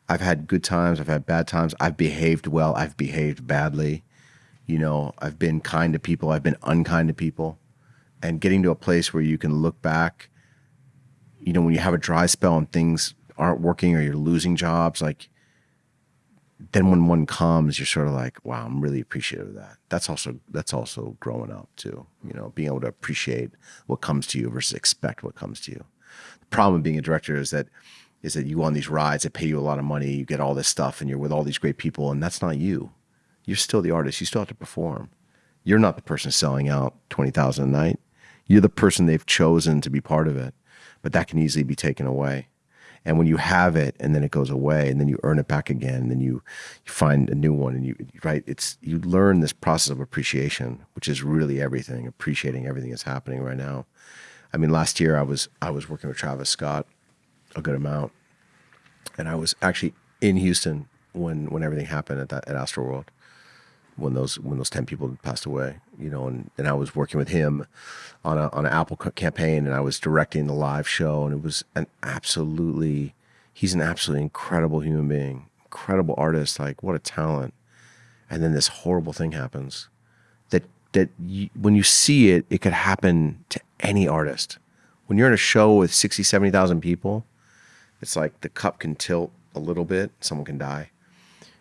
I've had good times, I've had bad times. I've behaved well, I've behaved badly. You know, I've been kind to people, I've been unkind to people. And getting to a place where you can look back, you know, when you have a dry spell and things aren't working or you're losing jobs, like then when one comes, you're sort of like, wow, I'm really appreciative of that. That's also that's also growing up too. You know, being able to appreciate what comes to you versus expect what comes to you. The problem with being a director is that is that you go on these rides they pay you a lot of money, you get all this stuff, and you're with all these great people, and that's not you. You're still the artist. You still have to perform. You're not the person selling out twenty thousand a night. You're the person they've chosen to be part of it, but that can easily be taken away. And when you have it and then it goes away and then you earn it back again and then you, you find a new one and you right it's you learn this process of appreciation which is really everything appreciating everything that's happening right now. I mean last year I was I was working with Travis Scott a good amount and I was actually in Houston when when everything happened at that at Astroworld when those when those 10 people passed away you know and, and i was working with him on a on an apple campaign and i was directing the live show and it was an absolutely he's an absolutely incredible human being incredible artist like what a talent. And then this horrible thing happens that that you, when you see it it could happen to any artist. When you're in a show with 60 70,000 people it's like the cup can tilt a little bit someone can die.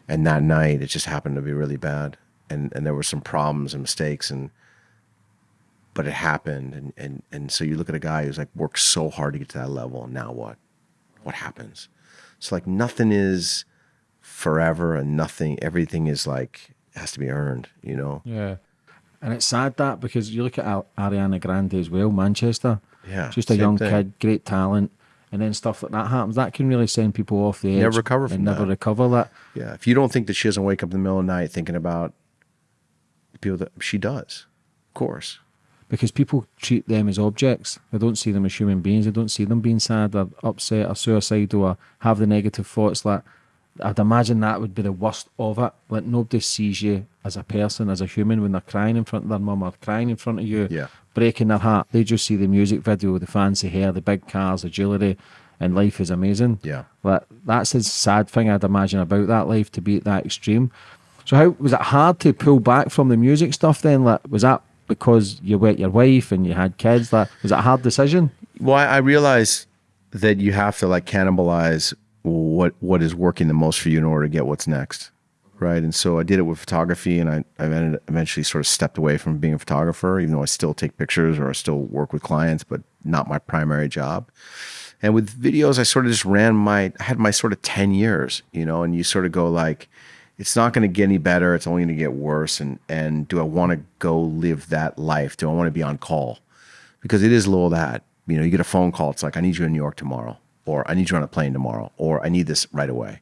And that night it just happened to be really bad and and there were some problems and mistakes and but it happened and and and so you look at a guy who's like worked so hard to get to that level and now what what happens so like nothing is forever and nothing everything is like has to be earned you know Yeah. And it's sad that because you look at Ariana Grande as well, Manchester. Yeah, Just a young thing. kid, great talent. And then stuff like that happens. That can really send people off the edge. Never recover from and never recover that. yeah if you don't think that she doesn't wake up in the middle of the night thinking about people that she does of course Because people treat them as objects. They don't see them as human beings. They don't see them being sad or upset or suicidal or have the negative thoughts. Like I'd imagine that would be the worst of it. Like nobody sees you as a person, as a human when they're crying in front of their mum or crying in front of you, Yeah. breaking their heart. They just see the music video, the fancy hair, the big cars, the jewellery, and life is amazing. Yeah. Like that's the sad thing I'd imagine about that life to be at that extreme. So how was it hard to pull back from the music stuff then? Like was that because you wet your wife and you had kids? That was it a hard decision? Well, I, realize that you have to like cannibalize what what is working the most for you in order to get what's next, right? And so I did it with photography, and I I eventually sort of stepped away from being a photographer, even though I still take pictures or I still work with clients, but not my primary job. And with videos, I sort of just ran my I had my sort of ten years, you know, and you sort of go like, it's not going to get any better. It's only going to get worse. And and do I want to go live that life? Do I want to be on call? Because it is a little that you know, you get a phone call. It's like I need you in New York tomorrow or I need you on a plane tomorrow, or I need this right away.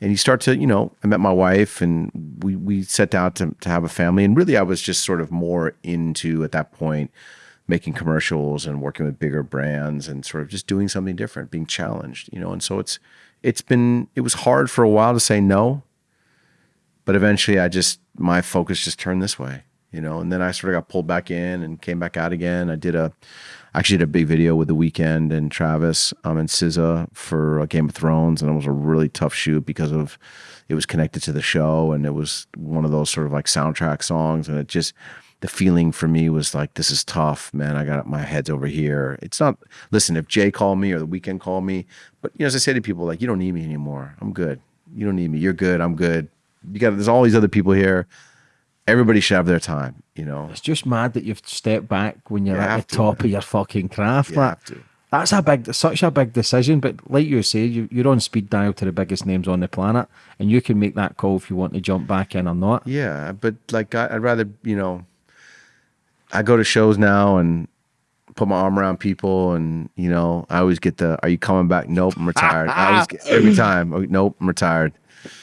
And you start to, you know, I met my wife and we, we set out to, to have a family. And really, I was just sort of more into, at that point, making commercials and working with bigger brands and sort of just doing something different, being challenged, you know. And so it's, it's been, it was hard for a while to say no, but eventually I just, my focus just turned this way, you know. And then I sort of got pulled back in and came back out again. I did a, actually did a big video with The Weeknd and Travis um, and SZA for uh, Game of Thrones, and it was a really tough shoot because of it was connected to the show, and it was one of those sort of like soundtrack songs, and it just the feeling for me was like this is tough, man. I got my head's over here. It's not. Listen, if Jay called me or The Weeknd called me, but you know, as I say to people, like you don't need me anymore. I'm good. You don't need me. You're good. I'm good. You got. There's all these other people here everybody should have their time, you know. It's just mad that you've stepped back when you're You at the to, top man. of your fucking craft. You like. That's a big, such a big decision. But like you say, you, you're on speed dial to the biggest names on the planet, and you can make that call if you want to jump back in or not. Yeah, but like I, I'd rather, you know, I go to shows now and put my arm around people, and you know, I always get the, "Are you coming back?" Nope, I'm retired. I always get, every time. "Oh, Nope, I'm retired.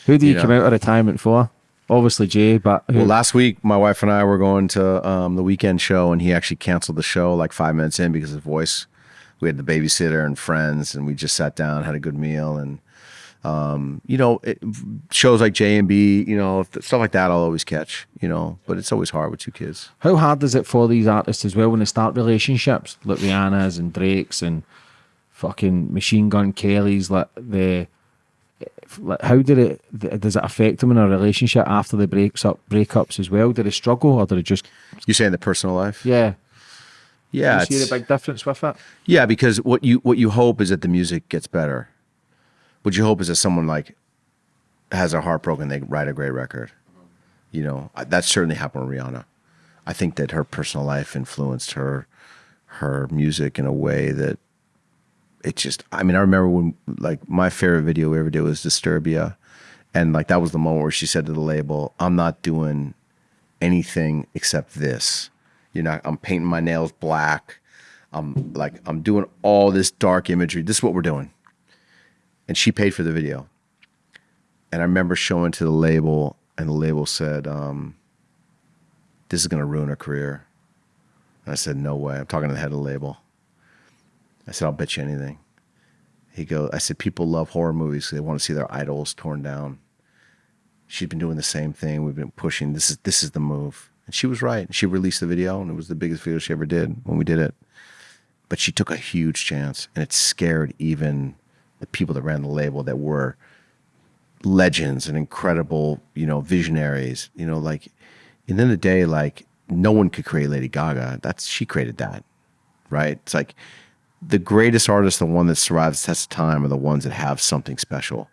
Who do you, You come know. out of retirement for? Obviously Jay, but who, Well, last week my wife and I were going to um, the Weeknd show, and he actually canceled the show like five minutes in because of his voice. We had the babysitter and friends, and we just sat down, had a good meal, and um, you know, it, shows like Jay and B, you know, stuff like that, I'll always catch, you know, but it's always hard with two kids. how hard is it for these artists as well when they start relationships, like Rihanna's and Drake's and fucking Machine Gun Kelly's, like the. How did it? Does it affect them in a relationship after the breaks up, breakups as well? Do they struggle or do they just? You saying the personal life? Yeah, yeah. you see the big difference with it. Yeah, because what you what you hope is that the music gets better. What you hope is that someone like has a heartbroken, they write a great record. You know, that certainly happened with Rihanna. I think that her personal life influenced her her music in a way that it just. I mean, I remember when like my favorite video we ever did was Disturbia, and like that was the moment where she said to the label, "I'm not doing anything except this. You know, I'm painting my nails black." I'm like, I'm doing all this dark imagery. This is what we're doing. And she paid for the video. And I remember showing to the label, and the label said, um, This is going to ruin her career. And I said, No way. I'm talking to the head of the label. I said, I'll bet you anything. He goes, I said, People love horror movies. They want to see their idols torn down. She's been doing the same thing. We've been pushing. This is this is the move. And she was right. And she released the video, and it was the biggest video she ever did when we did it but she took a huge chance and it scared even the people that ran the label that were legends and incredible you know visionaries you know like and then the day like no one could create lady gaga that's she created that right it's like the greatest artists the one that survives the test of time are the ones that have something special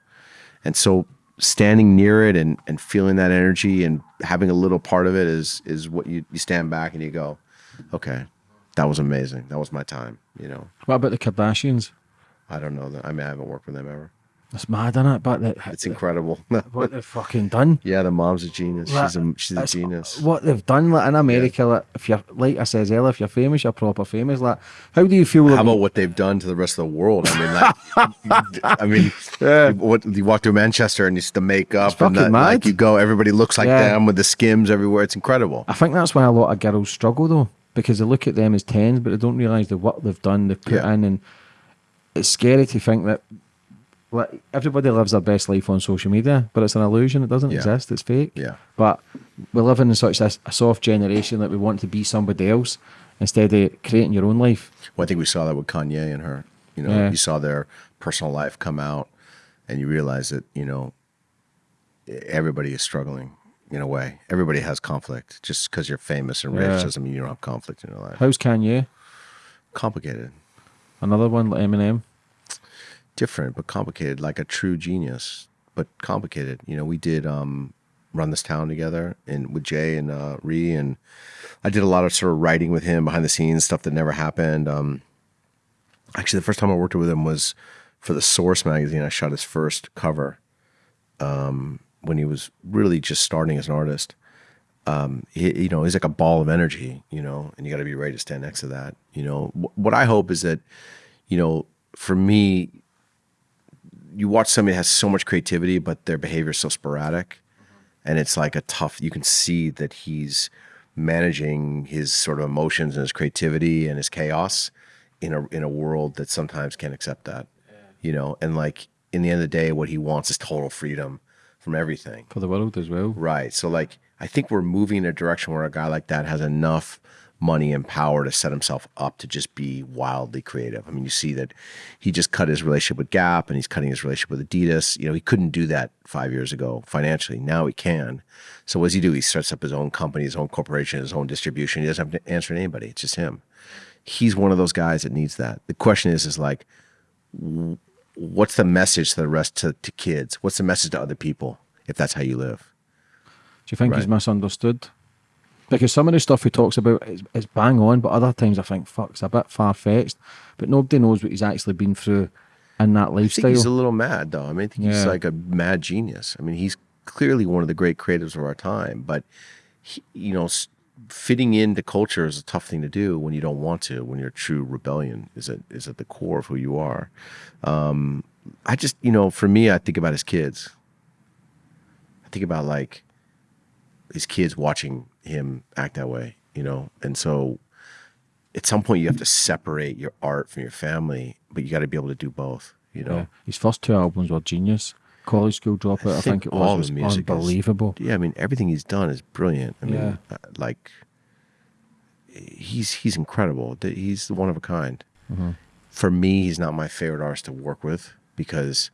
and so standing near it and, and feeling that energy and having a little part of it is is what you, you stand back and you go okay that was amazing that was my time you know What about the Kardashians? I don't know that. I mean, I haven't worked with them ever. It's mad, is it? But the, It's incredible. what they've fucking done. yeah, the mom's a genius. Like, She's a she's a genius. What they've done, like in America, like if you're like I says earlier, if you're famous, you're proper famous. Like, how do you feel? How like- about what they've done to the rest of the world? I mean, like, I mean, you- what you walk through Manchester and it's the makeup It's and the, like you go, everybody looks like Yeah. them with the skims everywhere. It's incredible. I think that's why a lot of girls struggle though, because they look at them as tens, but they don't realise the work they've done, they've put Yeah. in, and it's scary to think that. Like everybody lives their best life on social media, but it's an illusion. It doesn't Yeah. exist. It's fake. Yeah. But we live in such a, a soft generation that we want to be somebody else instead of creating your own life. Well, I think we saw that with Kanye and her. You know, Yeah. you saw their personal life come out, and you realize that you know everybody is struggling. in a way. Everybody has conflict. Just because you're famous and rich Yeah. doesn't mean you don't have conflict in your life. How's Kanye? Complicated, Another one like Eminem. Different, but complicated. Like a true genius, but complicated. You know, we did um, run this town together and with Jay and uh, Ree, and I did a lot of sort of writing with him behind the scenes stuff that never happened. Um, actually, the first time I worked with him was for the Source magazine. I shot his first cover um, when he was really just starting as an artist. Um, he, you know, he's like a ball of energy, you know, and you got to be ready to stand next to that. You know, Wh- what I hope is that, you know, for me, you watch somebody that has so much creativity, but their behavior is so sporadic, mm-hmm. and it's like a tough. You can see that he's managing his sort of emotions and his creativity and his chaos in a in a world that sometimes can't accept that. You know, and like in the end of the day, what he wants is total freedom from everything. For the world as well. Right. So like I think we're moving in a direction where a guy like that has enough money and power to set himself up to just be wildly creative. I mean, you see that he just cut his relationship with Gap and he's cutting his relationship with Adidas. You know, he couldn't do that five years ago financially. Now he can. So what does he do? He starts up his own company, his own corporation, his own distribution. He doesn't have to answer to anybody. It's just him. He's one of those guys that needs that. The question is, is like, what's the message to the rest to, to kids? What's the message to other people if that's how you live? Do you think he's misunderstood? Because some of the stuff he talks about is, is bang on, but other times I think, fuck, it's a bit far fetched. But nobody knows what he's actually been through in that I think lifestyle. he's a little mad, though. I mean, I think he's like a mad genius. I mean, he's clearly one of the great creatives of our time. But he, you know, fitting into culture is a tough thing to do when you don't want to. When your true rebellion is at is at the core of who you are. Um, I just, you know, for me, I think about his kids. I think about like his kids watching him act that way, you know, and so at some point you have to separate your art from your family, but you got to be able to do both, you know. Yeah. His first two albums were genius. College School Dropout, I, think, it was, all was the music is- unbelievable. yeah, I mean everything he's done is brilliant. I mean, Yeah. uh, like he's he's incredible. He's the one of a kind. Mm-hmm. For me, he's not my favorite artist to work with because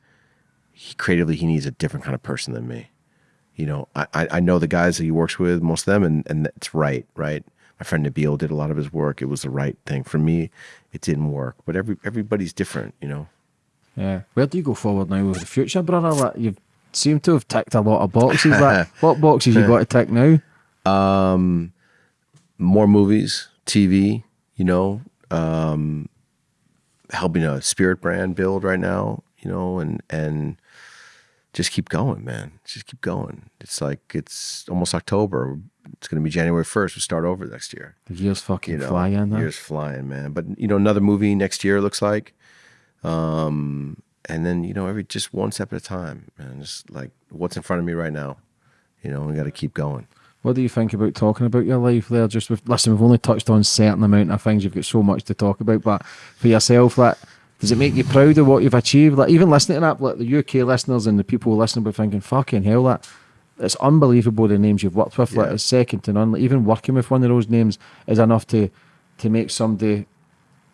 he creatively he needs a different kind of person than me. You know, I I I know the guys that he works with, most of them, and and it's right, right. My friend Nabil did a lot of his work. It was the right thing for me. It didn't work, but every everybody's different. You know. Yeah. Where do you go forward now with the future, brother? Like, you seem to have ticked a lot of boxes. like, what boxes you got to tick now? Um, more movies, TV, you know, um, helping a spirit brand build right now, you know, and and just keep going, man. Just keep going. It's like it's almost October. It's going to be January first. We start over next year. The years fucking You know, flying. huh? years flying, man. But you know, another movie next year it looks like, um, and then you know, every just one step at a time, man. Just like what's in front of me right now, you know, we got to keep going. What do you think about talking about your life there? Just with listen, we've only touched on certain amount of things. You've got so much to talk about, but for yourself, like, does it make you proud of what you've achieved? Like, even listening to that, like the UK listeners and the people listening, be thinking, "Fucking hell, that it's unbelievable the names you've worked with. Like, it's second to none. Like, even working with one of those names is enough to to make somebody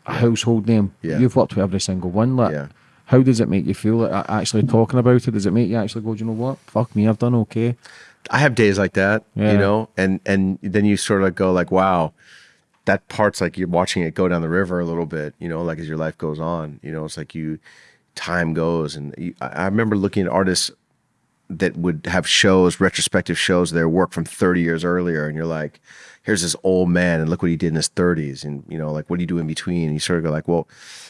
a household name. Yeah. You've worked with every single one. Like, Yeah. how does it make you feel? Like, actually talking about it, does it make you actually go, "Do you know what? Fuck me, I've done okay." I have days like that, Yeah. you know, and and then you sort of go like, wow, that part's like you're watching it go down the river a little bit, you know, like as your life goes on, you know, it's like you, time goes, and you, I remember looking at artists that would have shows, retrospective shows, their work from 30 years earlier, and you're like, here's this old man, and look what he did in his 30s, and you know, like what do you do in between? And you sort of go like, well,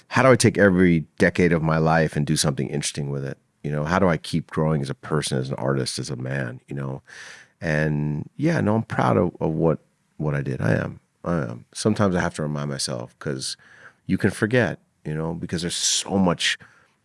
how do I take every decade of my life and do something interesting with it? You know, how do I keep growing as a person, as an artist, as a man? You know, and yeah, no, I'm proud of, of what what I did. I am. Am. Sometimes I have to remind myself because you can forget, you know, because there's so much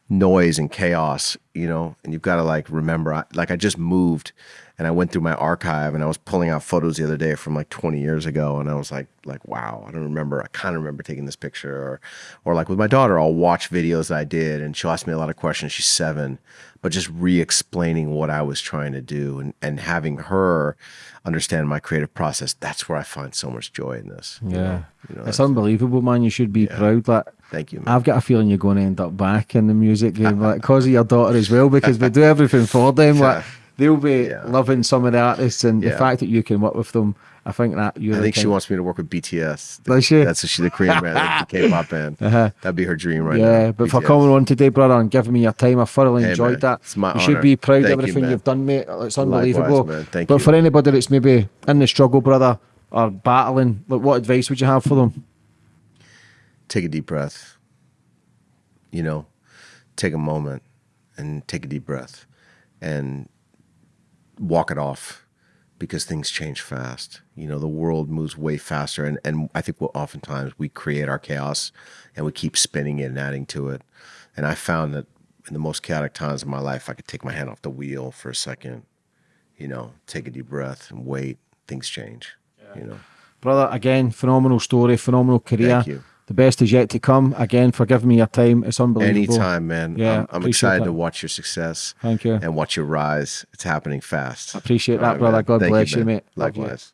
noise and chaos, you know, and you've got to like remember. I, like I just moved, and I went through my archive, and I was pulling out photos the other day from like 20 years ago, and I was like, like wow, I don't remember. I kind of remember taking this picture, or, or like with my daughter, I'll watch videos that I did, and she'll ask me a lot of questions. She's seven, but just re-explaining what I was trying to do, and and having her understand my creative process. That's where I find so much joy in this. you Yeah, know? You know, it's that's- unbelievable, man. You should be proud. that Thank you. Man. I've got a feeling you're going to end up back in the music game, like because of your daughter as well, because we do everything for them. Like, they'll be Yeah. loving some of the artists and the fact that you can work with them. I think that you. I think she wants me to work with BTS. Does she? That's she's a Korean band, like the K-pop band. Uh-huh. That'd be her dream right yeah, now. but for coming on today, brother, and giving me your time, I thoroughly Hey, enjoyed man, that. it's my you should be proud of Thank you, everything man. you've done, mate. It's Likewise, unbelievable. Thank but you. for anybody that's maybe in the struggle, brother, or battling, like, what advice would you have for them? take a deep breath. You know, take a moment and take a deep breath and walk it off because things change fast. You know, the world moves way faster. And, and I think we'll, oftentimes we create our chaos and we keep spinning it and adding to it. And I found that in the most chaotic times of my life, I could take my hand off the wheel for a second, you know, take a deep breath and wait. Things change, you know. Brother, again, phenomenal story, phenomenal career. The best is yet to come. Again, for giving me your time. It's unbelievable. Anytime, man. Yeah, I'm, I'm excited that. to watch your success. Thank you. And watch your rise. It's happening fast. I Appreciate that, right, brother. man. God Thank bless you, man. mate. Love you. Likewise.